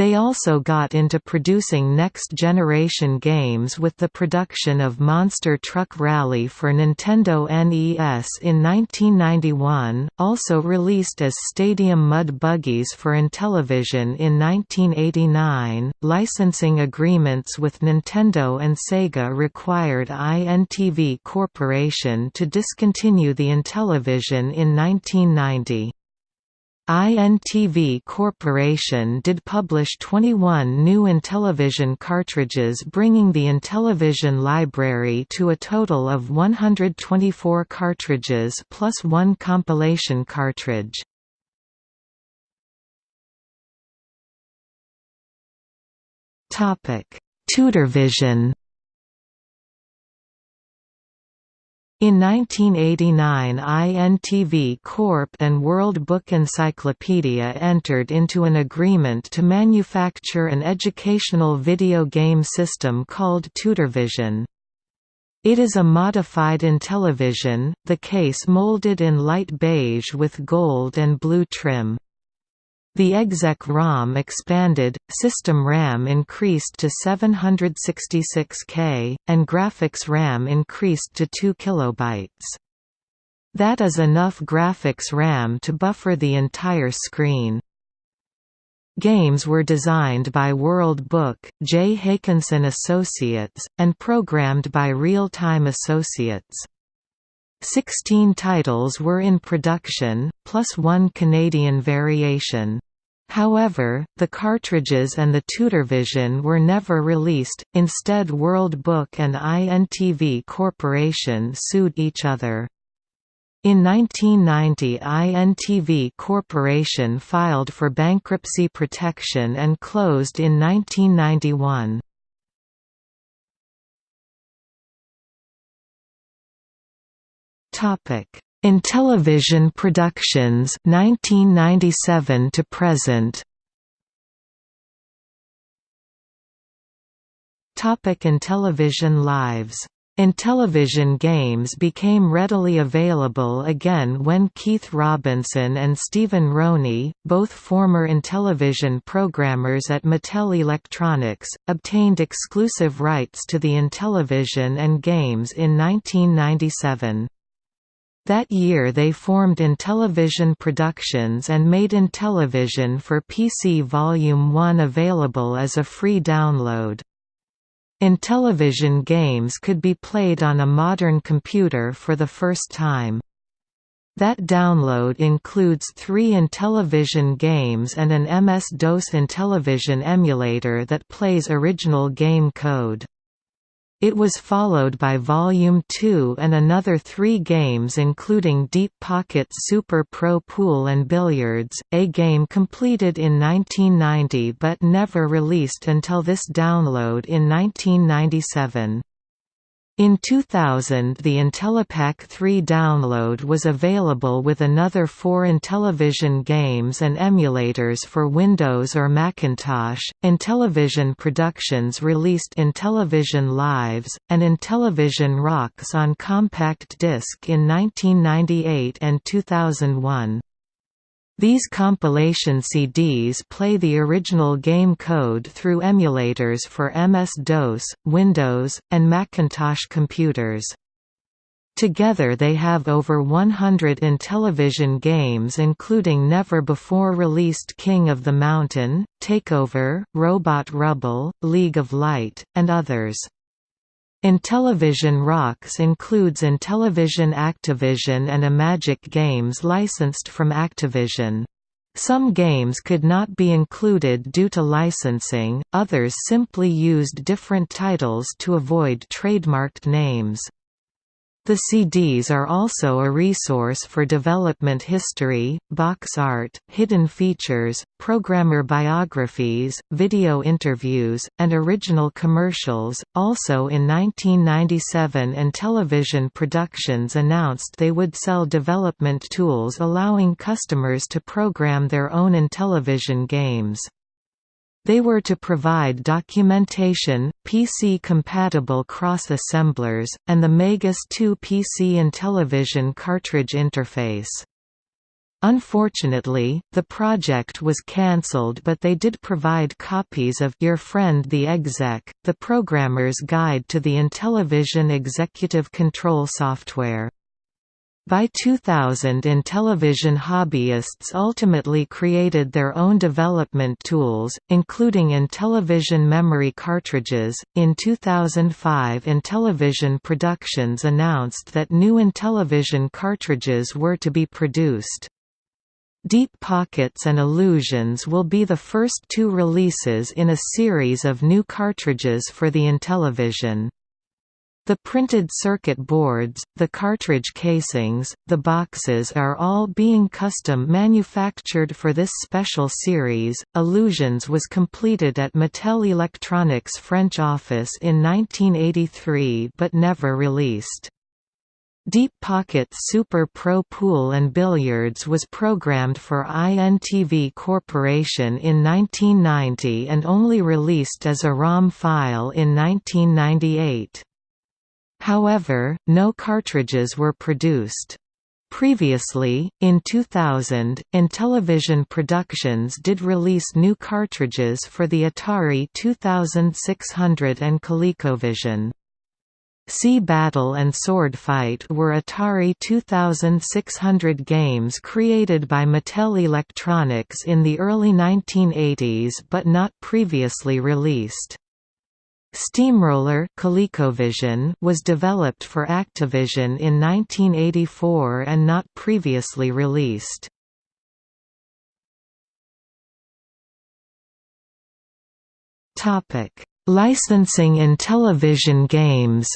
They also got into producing next-generation games with the production of Monster Truck Rally for Nintendo NES in 1991, also released as Stadium Mud Buggies for Intellivision in 1989. Licensing agreements with Nintendo and Sega required INTV Corporation to discontinue the Intellivision in 1990. INTV Corporation did publish 21 new Intellivision cartridges bringing the Intellivision library to a total of 124 cartridges plus one compilation cartridge. Tutorvision In 1989 INTV Corp and World Book Encyclopedia entered into an agreement to manufacture an educational video game system called Tutorvision. It is a modified Intellivision, the case molded in light beige with gold and blue trim. The exec-ROM expanded, system RAM increased to 766K, and graphics RAM increased to 2 KB. That is enough graphics RAM to buffer the entire screen. Games were designed by World Book, J. Hakansson Associates, and programmed by Real Time Associates. Sixteen titles were in production, plus one Canadian variation. However, the cartridges and the Tutorvision were never released, instead World Book and INTV Corporation sued each other. In 1990 INTV Corporation filed for bankruptcy protection and closed in 1991. Topic: Intellivision Productions 1997 to present. Topic Intellivision Lives Intellivision games became readily available again when Keith Robinson and Stephen Roney, both former Intellivision programmers at Mattel Electronics, obtained exclusive rights to the Intellivision and games in 1997. That year they formed Intellivision Productions and made Intellivision for PC Volume 1 available as a free download. Intellivision games could be played on a modern computer for the first time. That download includes three Intellivision games and an MS-DOS Intellivision emulator that plays original game code. It was followed by Volume 2 and another three games including Deep Pocket Super Pro Pool and Billiards, a game completed in 1990 but never released until this download in 1997. In 2000 the Intellipack 3 download was available with another four Intellivision games and emulators for Windows or Macintosh. Intellivision Productions released Intellivision Lives, and Intellivision Rocks on compact disc in 1998 and 2001. These compilation CDs play the original game code through emulators for MS-DOS, Windows, and Macintosh computers. Together they have over 100 Intellivision games including never-before-released King of the Mountain, Takeover, Robot Rubble, League of Light, and others. Intellivision Rocks includes Intellivision Activision and Imagic games licensed from Activision. Some games could not be included due to licensing, others simply used different titles to avoid trademarked names. The CDs are also a resource for development history, box art, hidden features, programmer biographies, video interviews, and original commercials. Also in 1997, Intellivision Productions announced they would sell development tools allowing customers to program their own Intellivision games. They were to provide documentation, PC-compatible cross-assemblers, and the Magus 2 PC Intellivision cartridge interface. Unfortunately, the project was cancelled but they did provide copies of Your Friend the Exec, the programmer's guide to the Intellivision executive control software. By 2000 Intellivision hobbyists ultimately created their own development tools, including Intellivision memory cartridges. In 2005 Intellivision Productions announced that new Intellivision cartridges were to be produced. Deep Pockets and Illusions will be the first two releases in a series of new cartridges for the Intellivision. The printed circuit boards, the cartridge casings, the boxes are all being custom manufactured for this special series. Illusions was completed at Mattel Electronics French office in 1983 but never released. Deep Pocket Super Pro Pool and Billiards was programmed for INTV Corporation in 1990 and only released as a ROM file in 1998. However, no cartridges were produced. Previously, in 2000, Intellivision Productions did release new cartridges for the Atari 2600 and ColecoVision. Sea Battle and Sword Fight were Atari 2600 games created by Mattel Electronics in the early 1980s but not previously released. Steamroller ColecoVision was developed for Activision in 1984 and not previously released. Licensing Intellivision games.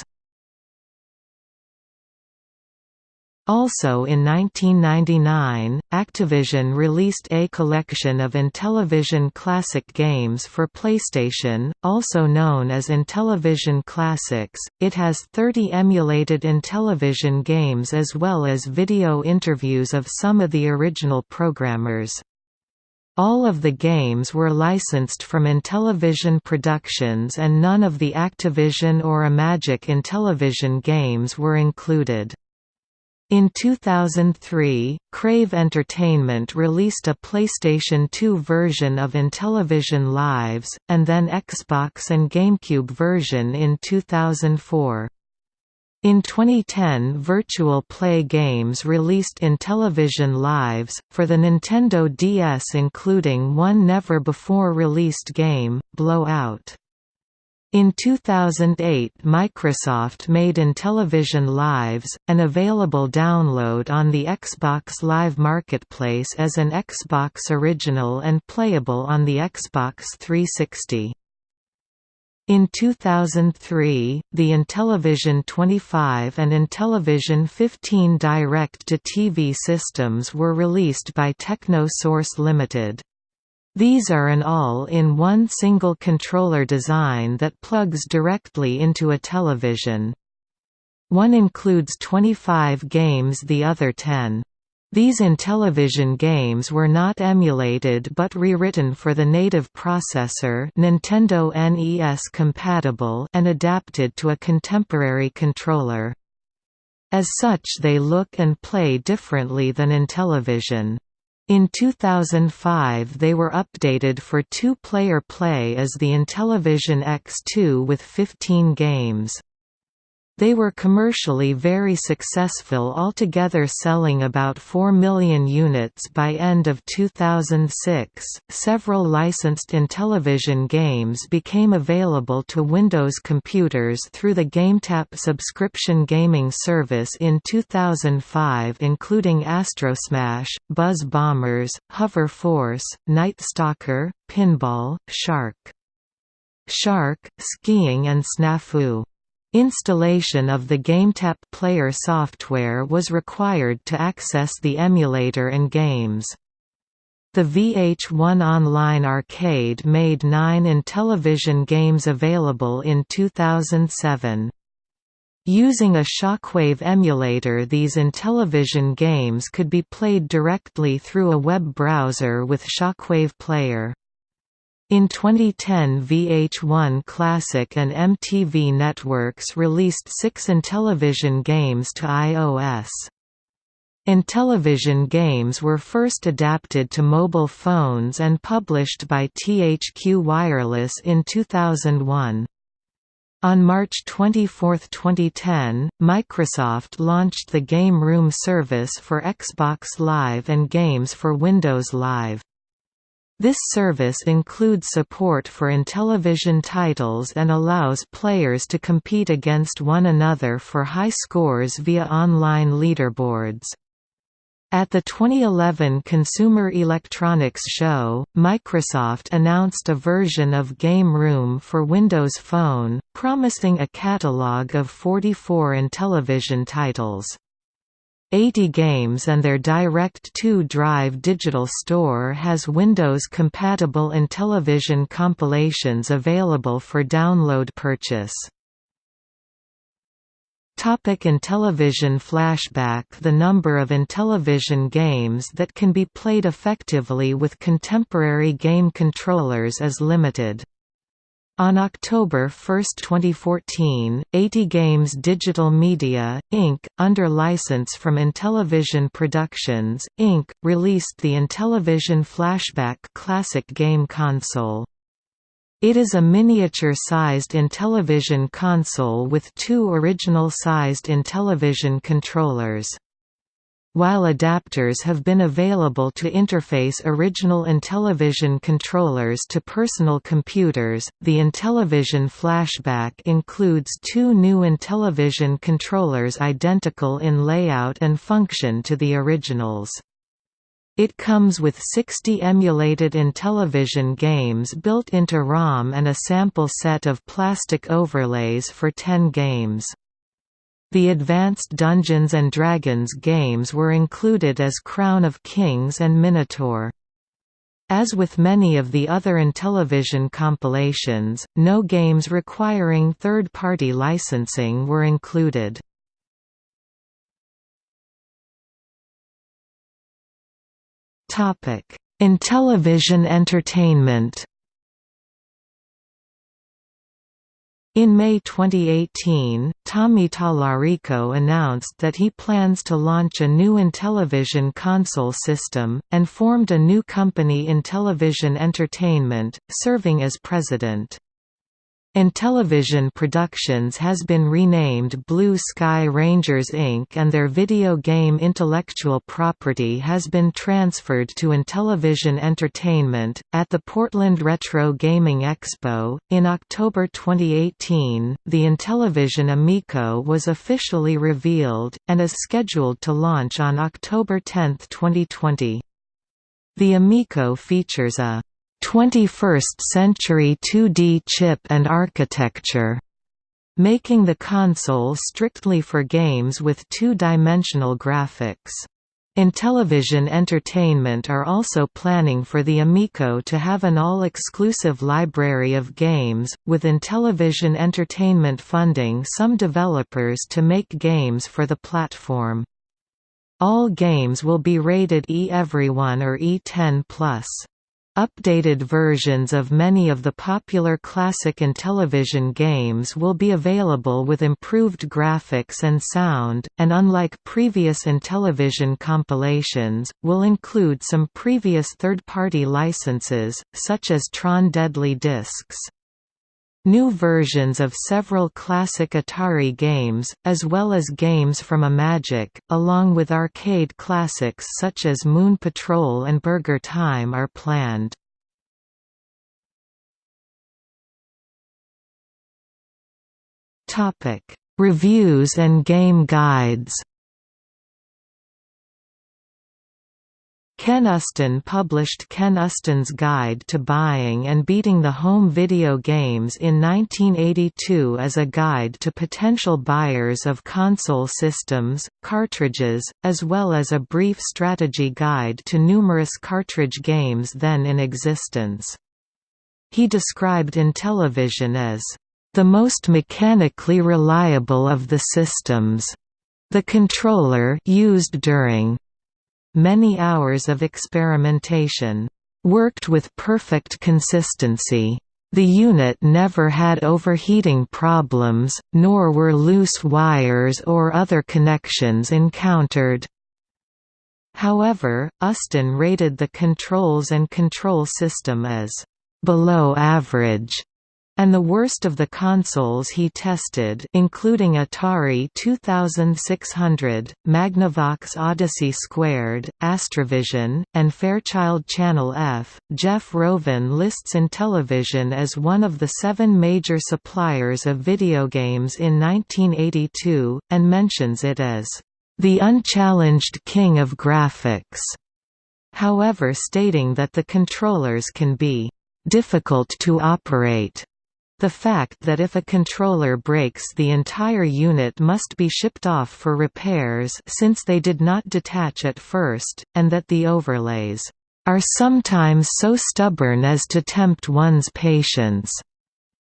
Also in 1999, Activision released a collection of Intellivision classic games for PlayStation, also known as Intellivision Classics. It has 30 emulated Intellivision games as well as video interviews of some of the original programmers. All of the games were licensed from Intellivision Productions and none of the Activision or Imagic Intellivision games were included. In 2003, Crave Entertainment released a PlayStation 2 version of Intellivision Lives, and then Xbox and GameCube version in 2004. In 2010 Virtual Play Games released Intellivision Lives, for the Nintendo DS including one never-before-released game, Blowout. In 2008 Microsoft made Intellivision Lives, an available download on the Xbox Live Marketplace as an Xbox original and playable on the Xbox 360. In 2003, the Intellivision 25 and Intellivision 15 direct-to-TV systems were released by Technosource Limited. These are an all-in-one single controller design that plugs directly into a television. One includes 25 games the other 10. These Intellivision games were not emulated but rewritten for the native processor Nintendo NES compatible and adapted to a contemporary controller. As such they look and play differently than Intellivision. In 2005 they were updated for two-player play as the Intellivision X2 with 15 games. They were commercially very successful altogether selling about 4 million units by end of 2006. Several licensed Intellivision games became available to Windows computers through the GameTap subscription gaming service in 2005 including Astrosmash, Buzz Bombers, Hover Force, Night Stalker, Pinball, Shark. Shark, Skiing and Snafu. Installation of the GameTap player software was required to access the emulator and games. The VH1 Online Arcade made nine Intellivision games available in 2007. Using a Shockwave emulator these Intellivision games could be played directly through a web browser with Shockwave Player. In 2010 VH1 Classic and MTV Networks released six Intellivision games to iOS. Intellivision games were first adapted to mobile phones and published by THQ Wireless in 2001. On March 24, 2010, Microsoft launched the Game Room service for Xbox Live and games for Windows Live. This service includes support for Intellivision titles and allows players to compete against one another for high scores via online leaderboards. At the 2011 Consumer Electronics Show, Microsoft announced a version of Game Room for Windows Phone, promising a catalog of 44 Intellivision titles. AtGames and their Direct2Drive digital store has Windows-compatible Intellivision compilations available for download purchase. Topic Intellivision Flashback The number of Intellivision games that can be played effectively with contemporary game controllers is limited. On October 1, 2014, AtGames Digital Media, Inc., under license from Intellivision Productions, Inc., released the Intellivision Flashback Classic game console. It is a miniature-sized Intellivision console with two original-sized Intellivision controllers. While adapters have been available to interface original Intellivision controllers to personal computers, the Intellivision Flashback includes two new Intellivision controllers identical in layout and function to the originals. It comes with 60 emulated Intellivision games built into ROM and a sample set of plastic overlays for 10 games. The Advanced Dungeons & Dragons games were included as Crown of Kings and Minotaur. As with many of the other Intellivision compilations, no games requiring third-party licensing were included. Intellivision entertainment In May 2018, Tommy Tallarico announced that he plans to launch a new Intellivision console system, and formed a new company Intellivision Entertainment, serving as president. Intellivision Productions has been renamed Blue Sky Rangers Inc. and their video game intellectual property has been transferred to Intellivision Entertainment. At the Portland Retro Gaming Expo, in October 2018, the Intellivision Amico was officially revealed, and is scheduled to launch on October 10, 2020. The Amico features a 21st-century 2D chip and architecture, making the console strictly for games with two-dimensional graphics. Intellivision Entertainment are also planning for the Amico to have an all-exclusive library of games, with Intellivision Entertainment funding some developers to make games for the platform. All games will be rated E Everyone or E10+. Updated versions of many of the popular classic and television games will be available with improved graphics and sound, and unlike previous Intellivision compilations, will include some previous third-party licenses, such as Tron Deadly Discs. New versions of several classic Atari games, as well as games from Imagic, along with arcade classics such as Moon Patrol and Burger Time are planned. Reviews and game guides Ken Uston published Ken Uston's Guide to Buying and Beating the Home Video Games in 1982 as a guide to potential buyers of console systems, cartridges, as well as a brief strategy guide to numerous cartridge games then in existence. He described Intellivision as the most mechanically reliable of the systems. The controller used during many hours of experimentation, worked with perfect consistency. The unit never had overheating problems, nor were loose wires or other connections encountered. However, Uston rated the controls and control system as below average and the worst of the consoles he tested including Atari 2600, Magnavox Odyssey Squared, Astrovision, and Fairchild Channel F. Jeff Rovin lists Intellivision as one of the seven major suppliers of video games in 1982, and mentions it as, "...the unchallenged king of graphics." However stating that the controllers can be difficult to operate the fact that if a controller breaks the entire unit must be shipped off for repairs since they did not detach at first, and that the overlays are sometimes so stubborn as to tempt one's patience.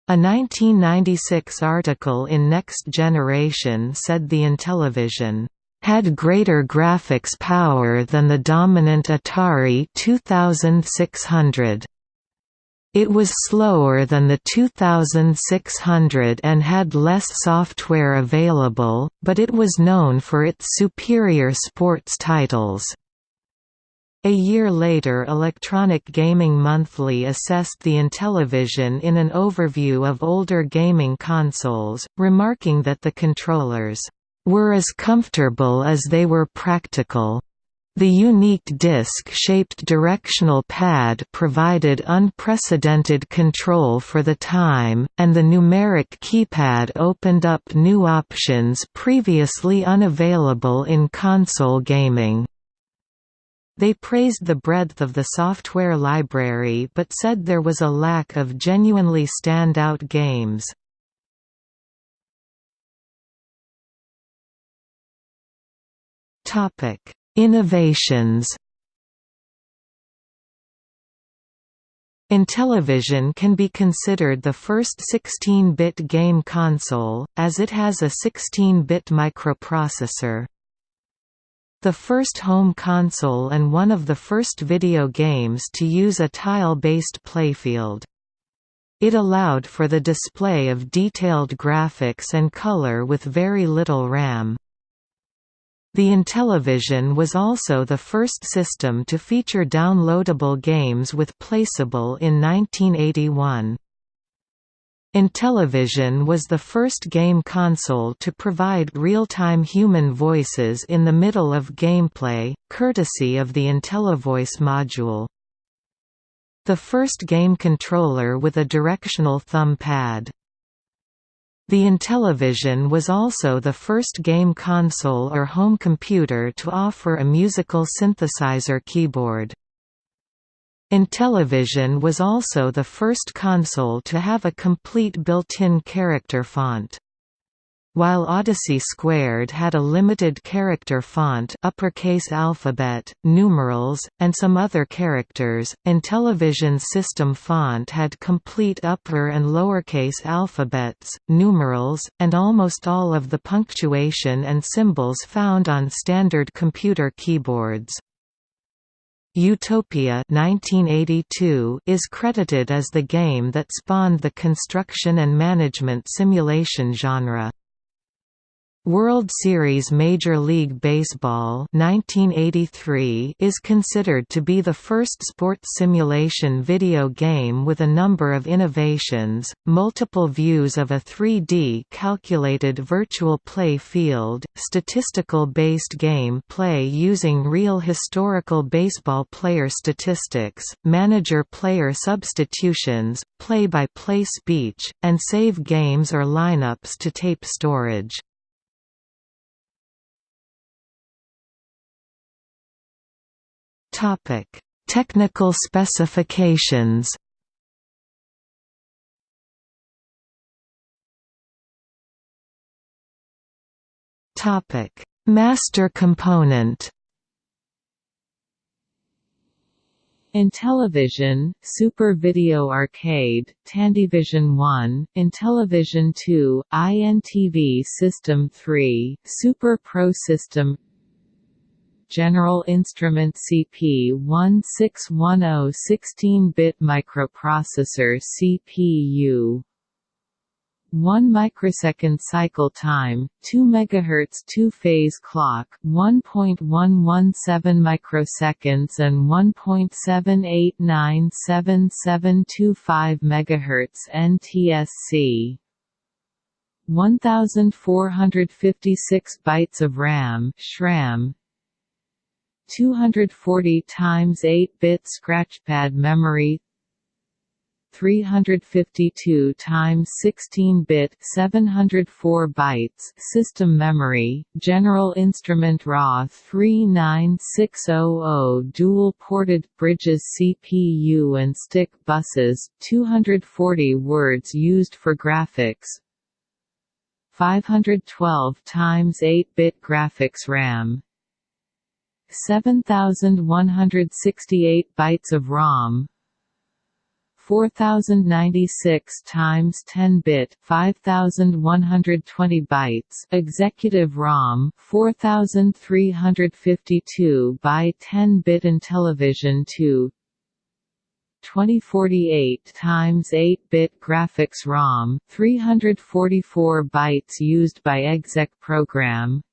A 1996 article in Next Generation said the Intellivision had greater graphics power than the dominant Atari 2600. It was slower than the 2600 and had less software available, but it was known for its superior sports titles. A year later Electronic Gaming Monthly assessed the Intellivision in an overview of older gaming consoles, remarking that the controllers were as comfortable as they were practical. The unique disc-shaped directional pad provided unprecedented control for the time, and the numeric keypad opened up new options previously unavailable in console gaming. They praised the breadth of the software library but said there was a lack of genuinely standout games. Topic Innovations Intellivision can be considered the first 16-bit game console, as it has a 16-bit microprocessor. The first home console and one of the first video games to use a tile-based playfield. It allowed for the display of detailed graphics and color with very little RAM. The Intellivision was also the first system to feature downloadable games with PlayCable in 1981. Intellivision was the first game console to provide real-time human voices in the middle of gameplay, courtesy of the IntelliVoice module. The first game controller with a directional thumb pad. The Intellivision was also the first game console or home computer to offer a musical synthesizer keyboard. Intellivision was also the first console to have a complete built-in character font. While Odyssey Squared had a limited character font uppercase alphabet, numerals, and some other characters, Intellivision's system font had complete upper and lowercase alphabets, numerals, and almost all of the punctuation and symbols found on standard computer keyboards. Utopia 1982 is credited as the game that spawned the construction and management simulation genre. World Series Major League Baseball 1983 is considered to be the first sports simulation video game with a number of innovations, multiple views of a 3D calculated virtual play field, statistical-based game play using real historical baseball player statistics, manager-player substitutions, play-by-play -play speech, and save games or lineups to tape storage. Topic: Technical specifications. Topic: Master component. Intellivision, Super Video Arcade, Tandyvision 1, Intellivision 2, INTV System 3, Super Pro System General Instrument CP1610 16-bit microprocessor CPU 1 microsecond cycle time, 2 MHz two-phase clock, 1.117 microseconds and 1.78977725 MHz NTSC. 1456 bytes of RAM (SRAM), 240 times 8-bit scratchpad memory 352 times 16-bit 704 bytes system memory General Instrument RA 39600 dual ported bridges CPU and STIC buses 240 words used for graphics 512 times 8-bit graphics RAM 7168 bytes of ROM 4096 times 10-bit 5120 bytes executive ROM 4352 by 10-bit Intellivision 2 2048 times 8-bit graphics ROM 344 bytes used by exec program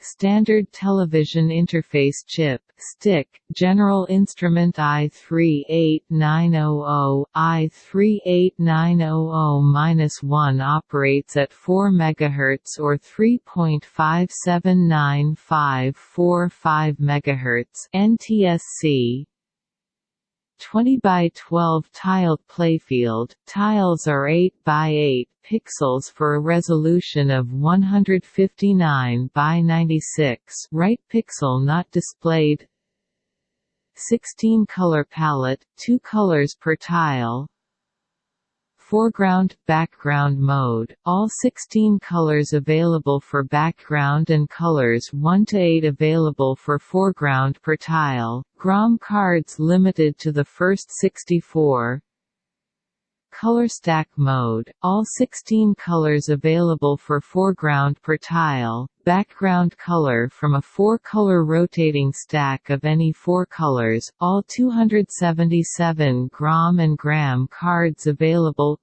Standard Television Interface Chip STIC, General Instrument i38900, i38900-1 operates at 4 MHz or 3.579545 MHz NTSC, 20 by 12 tiled playfield. Tiles are 8 by 8 pixels for a resolution of 159 by 96. Right pixel not displayed. 16 color palette, 2 colors per tile foreground, background mode, all 16 colors available for background and colors 1 to 8 available for foreground per tile, GROM cards limited to the first 64, color stack mode, all 16 colors available for foreground per tile, background color from a four-color rotating stack of any four colors, all 277 GROM and GRAM cards available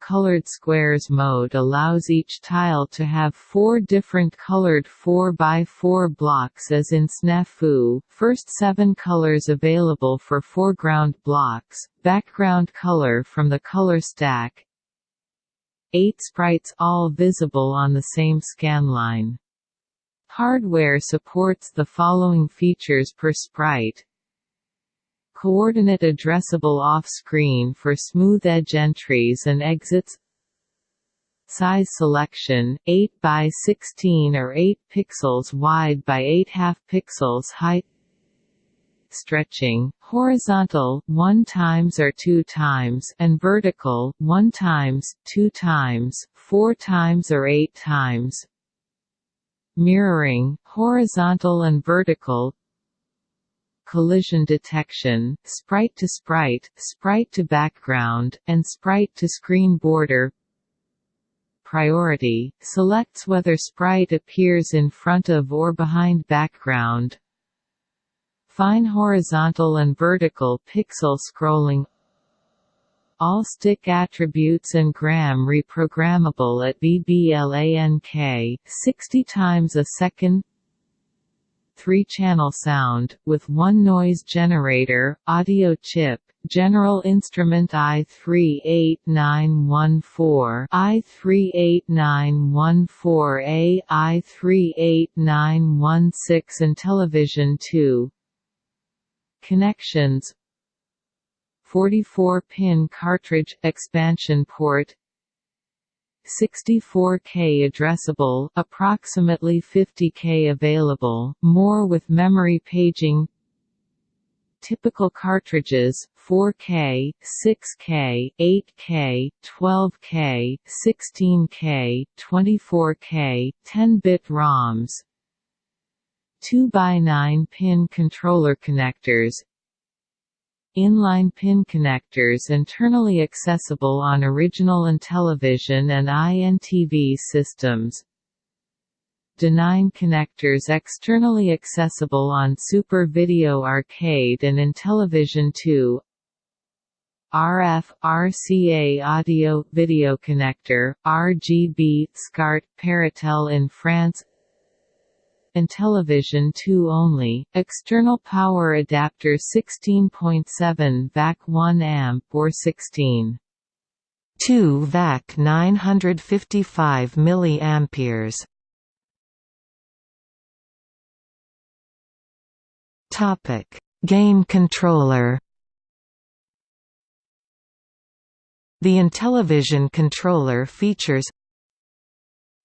Colored squares mode allows each tile to have four different colored 4x4 blocks as in Snafu, first seven colors available for foreground blocks, background color from the color stack, eight sprites all visible on the same scanline. Hardware supports the following features per sprite coordinate addressable off-screen for smooth edge entries and exits. Size selection, 8 by 16 or 8 pixels wide by 8 half pixels high Stretching, horizontal 1 times or 2 times and vertical 1 times, 2 times, 4 times or 8 times. Mirroring, horizontal and vertical collision detection, sprite to sprite, sprite to background, and sprite to screen border. Priority, selects whether sprite appears in front of or behind background. Fine horizontal and vertical pixel scrolling. All STIC attributes and GRAM reprogrammable at VBLANK 60 times a second three-channel sound, with one noise generator, audio chip, General Instrument i38914, i38914A, i38916 and Television 2. Connections 44-pin cartridge expansion port 64K addressable, approximately 50K available, more with memory paging. Typical cartridges 4K, 6K, 8K, 12K, 16K, 24K, 10-bit ROMs. 2x9 pin controller connectors Inline pin connectors internally accessible on original Intellivision and INTV systems. D9 connectors externally accessible on Super Video Arcade and Intellivision 2 RF, RCA audio video connector, RGB, SCART, Péritel in France Intellivision 2 only, external power adapter 16.7 VAC 1 amp or 16. 2 VAC 955 milliamperes. Topic: Game controller. The Intellivision controller features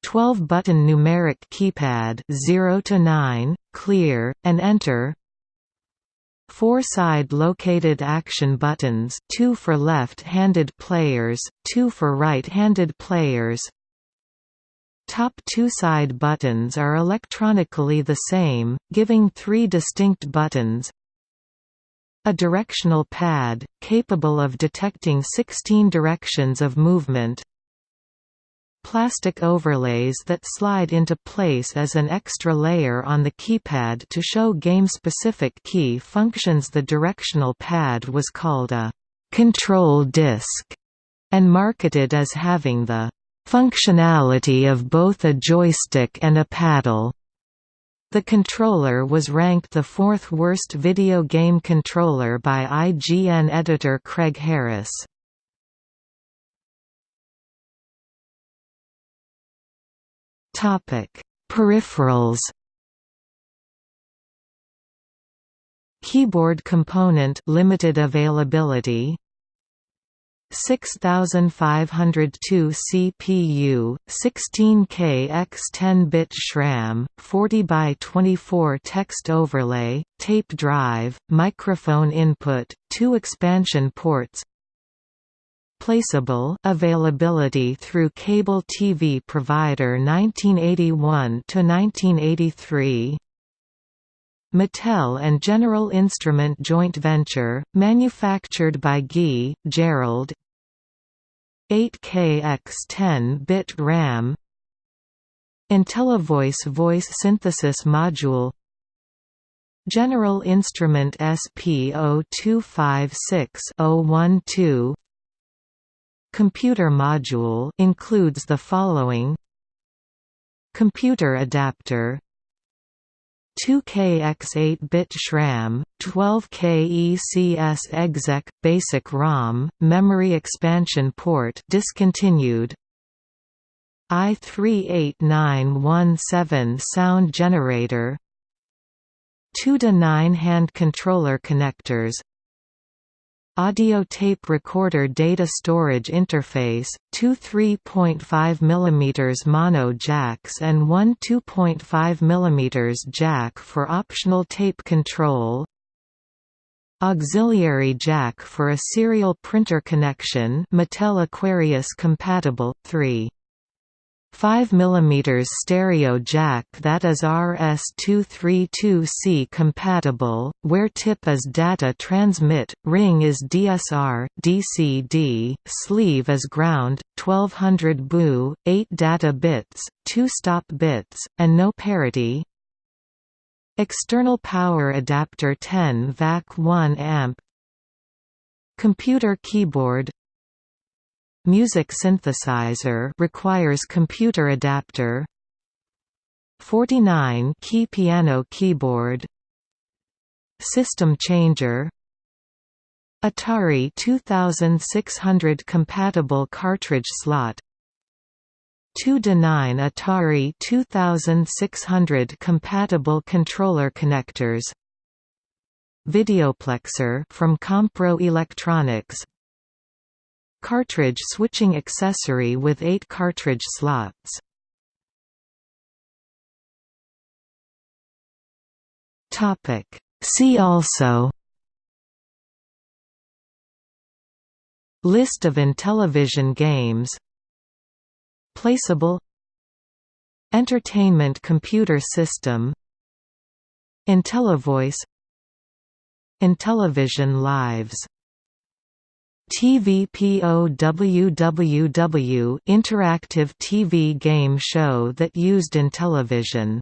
12-button numeric keypad 0 to 9, clear, and enter. Four side-located action buttons, two for left-handed players, two for right-handed players. Top two side buttons are electronically the same, giving three distinct buttons. A directional pad, capable of detecting 16 directions of movement, plastic overlays that slide into place as an extra layer on the keypad to show game-specific key functions The directional pad was called a «control disc» and marketed as having the «functionality of both a joystick and a paddle». The controller was ranked the fourth worst video game controller by IGN editor Craig Harris. Topic: Peripherals. Keyboard component limited availability. 6502 CPU, 16K x 10-bit SRAM, 40 by 24 text overlay, tape drive, microphone input, two expansion ports, PlayCable availability through cable TV provider 1981 to 1983 Mattel and General Instrument joint venture, manufactured by Guy, Jerrold, 8K x 10-bit RAM. IntelliVoice voice synthesis module. General Instrument SP0256-012 Computer module includes the following. Computer adapter. 2K x8-bit SRAM, 12K ECS exec, basic ROM, memory expansion port discontinued, i38917 sound generator. 2 to 9 hand controller connectors Audio tape recorder data storage interface, two 3.5 mm mono jacks and one 2.5 mm jack for optional tape control Auxiliary jack for a serial printer connection Mattel Aquarius compatible, 3 5 mm stereo jack that is RS-232C compatible, where tip is data transmit, ring is DSR, DCD, sleeve is ground, 1200 BU, 8 data bits, 2 stop bits, and no parity. External power adapter 10 VAC 1 amp Computer keyboard Music synthesizer requires computer adapter. 49 key piano keyboard. System changer. Atari 2600 compatible cartridge slot. 2 to 9 Atari 2600 compatible controller connectors. Videoplexer from Compro Electronics Cartridge switching accessory with 8 cartridge slots. See also List of Intellivision games PlayCable Entertainment computer system IntelliVoice Intellivision Lives TVPOWWW interactive TV game show that used Intellivision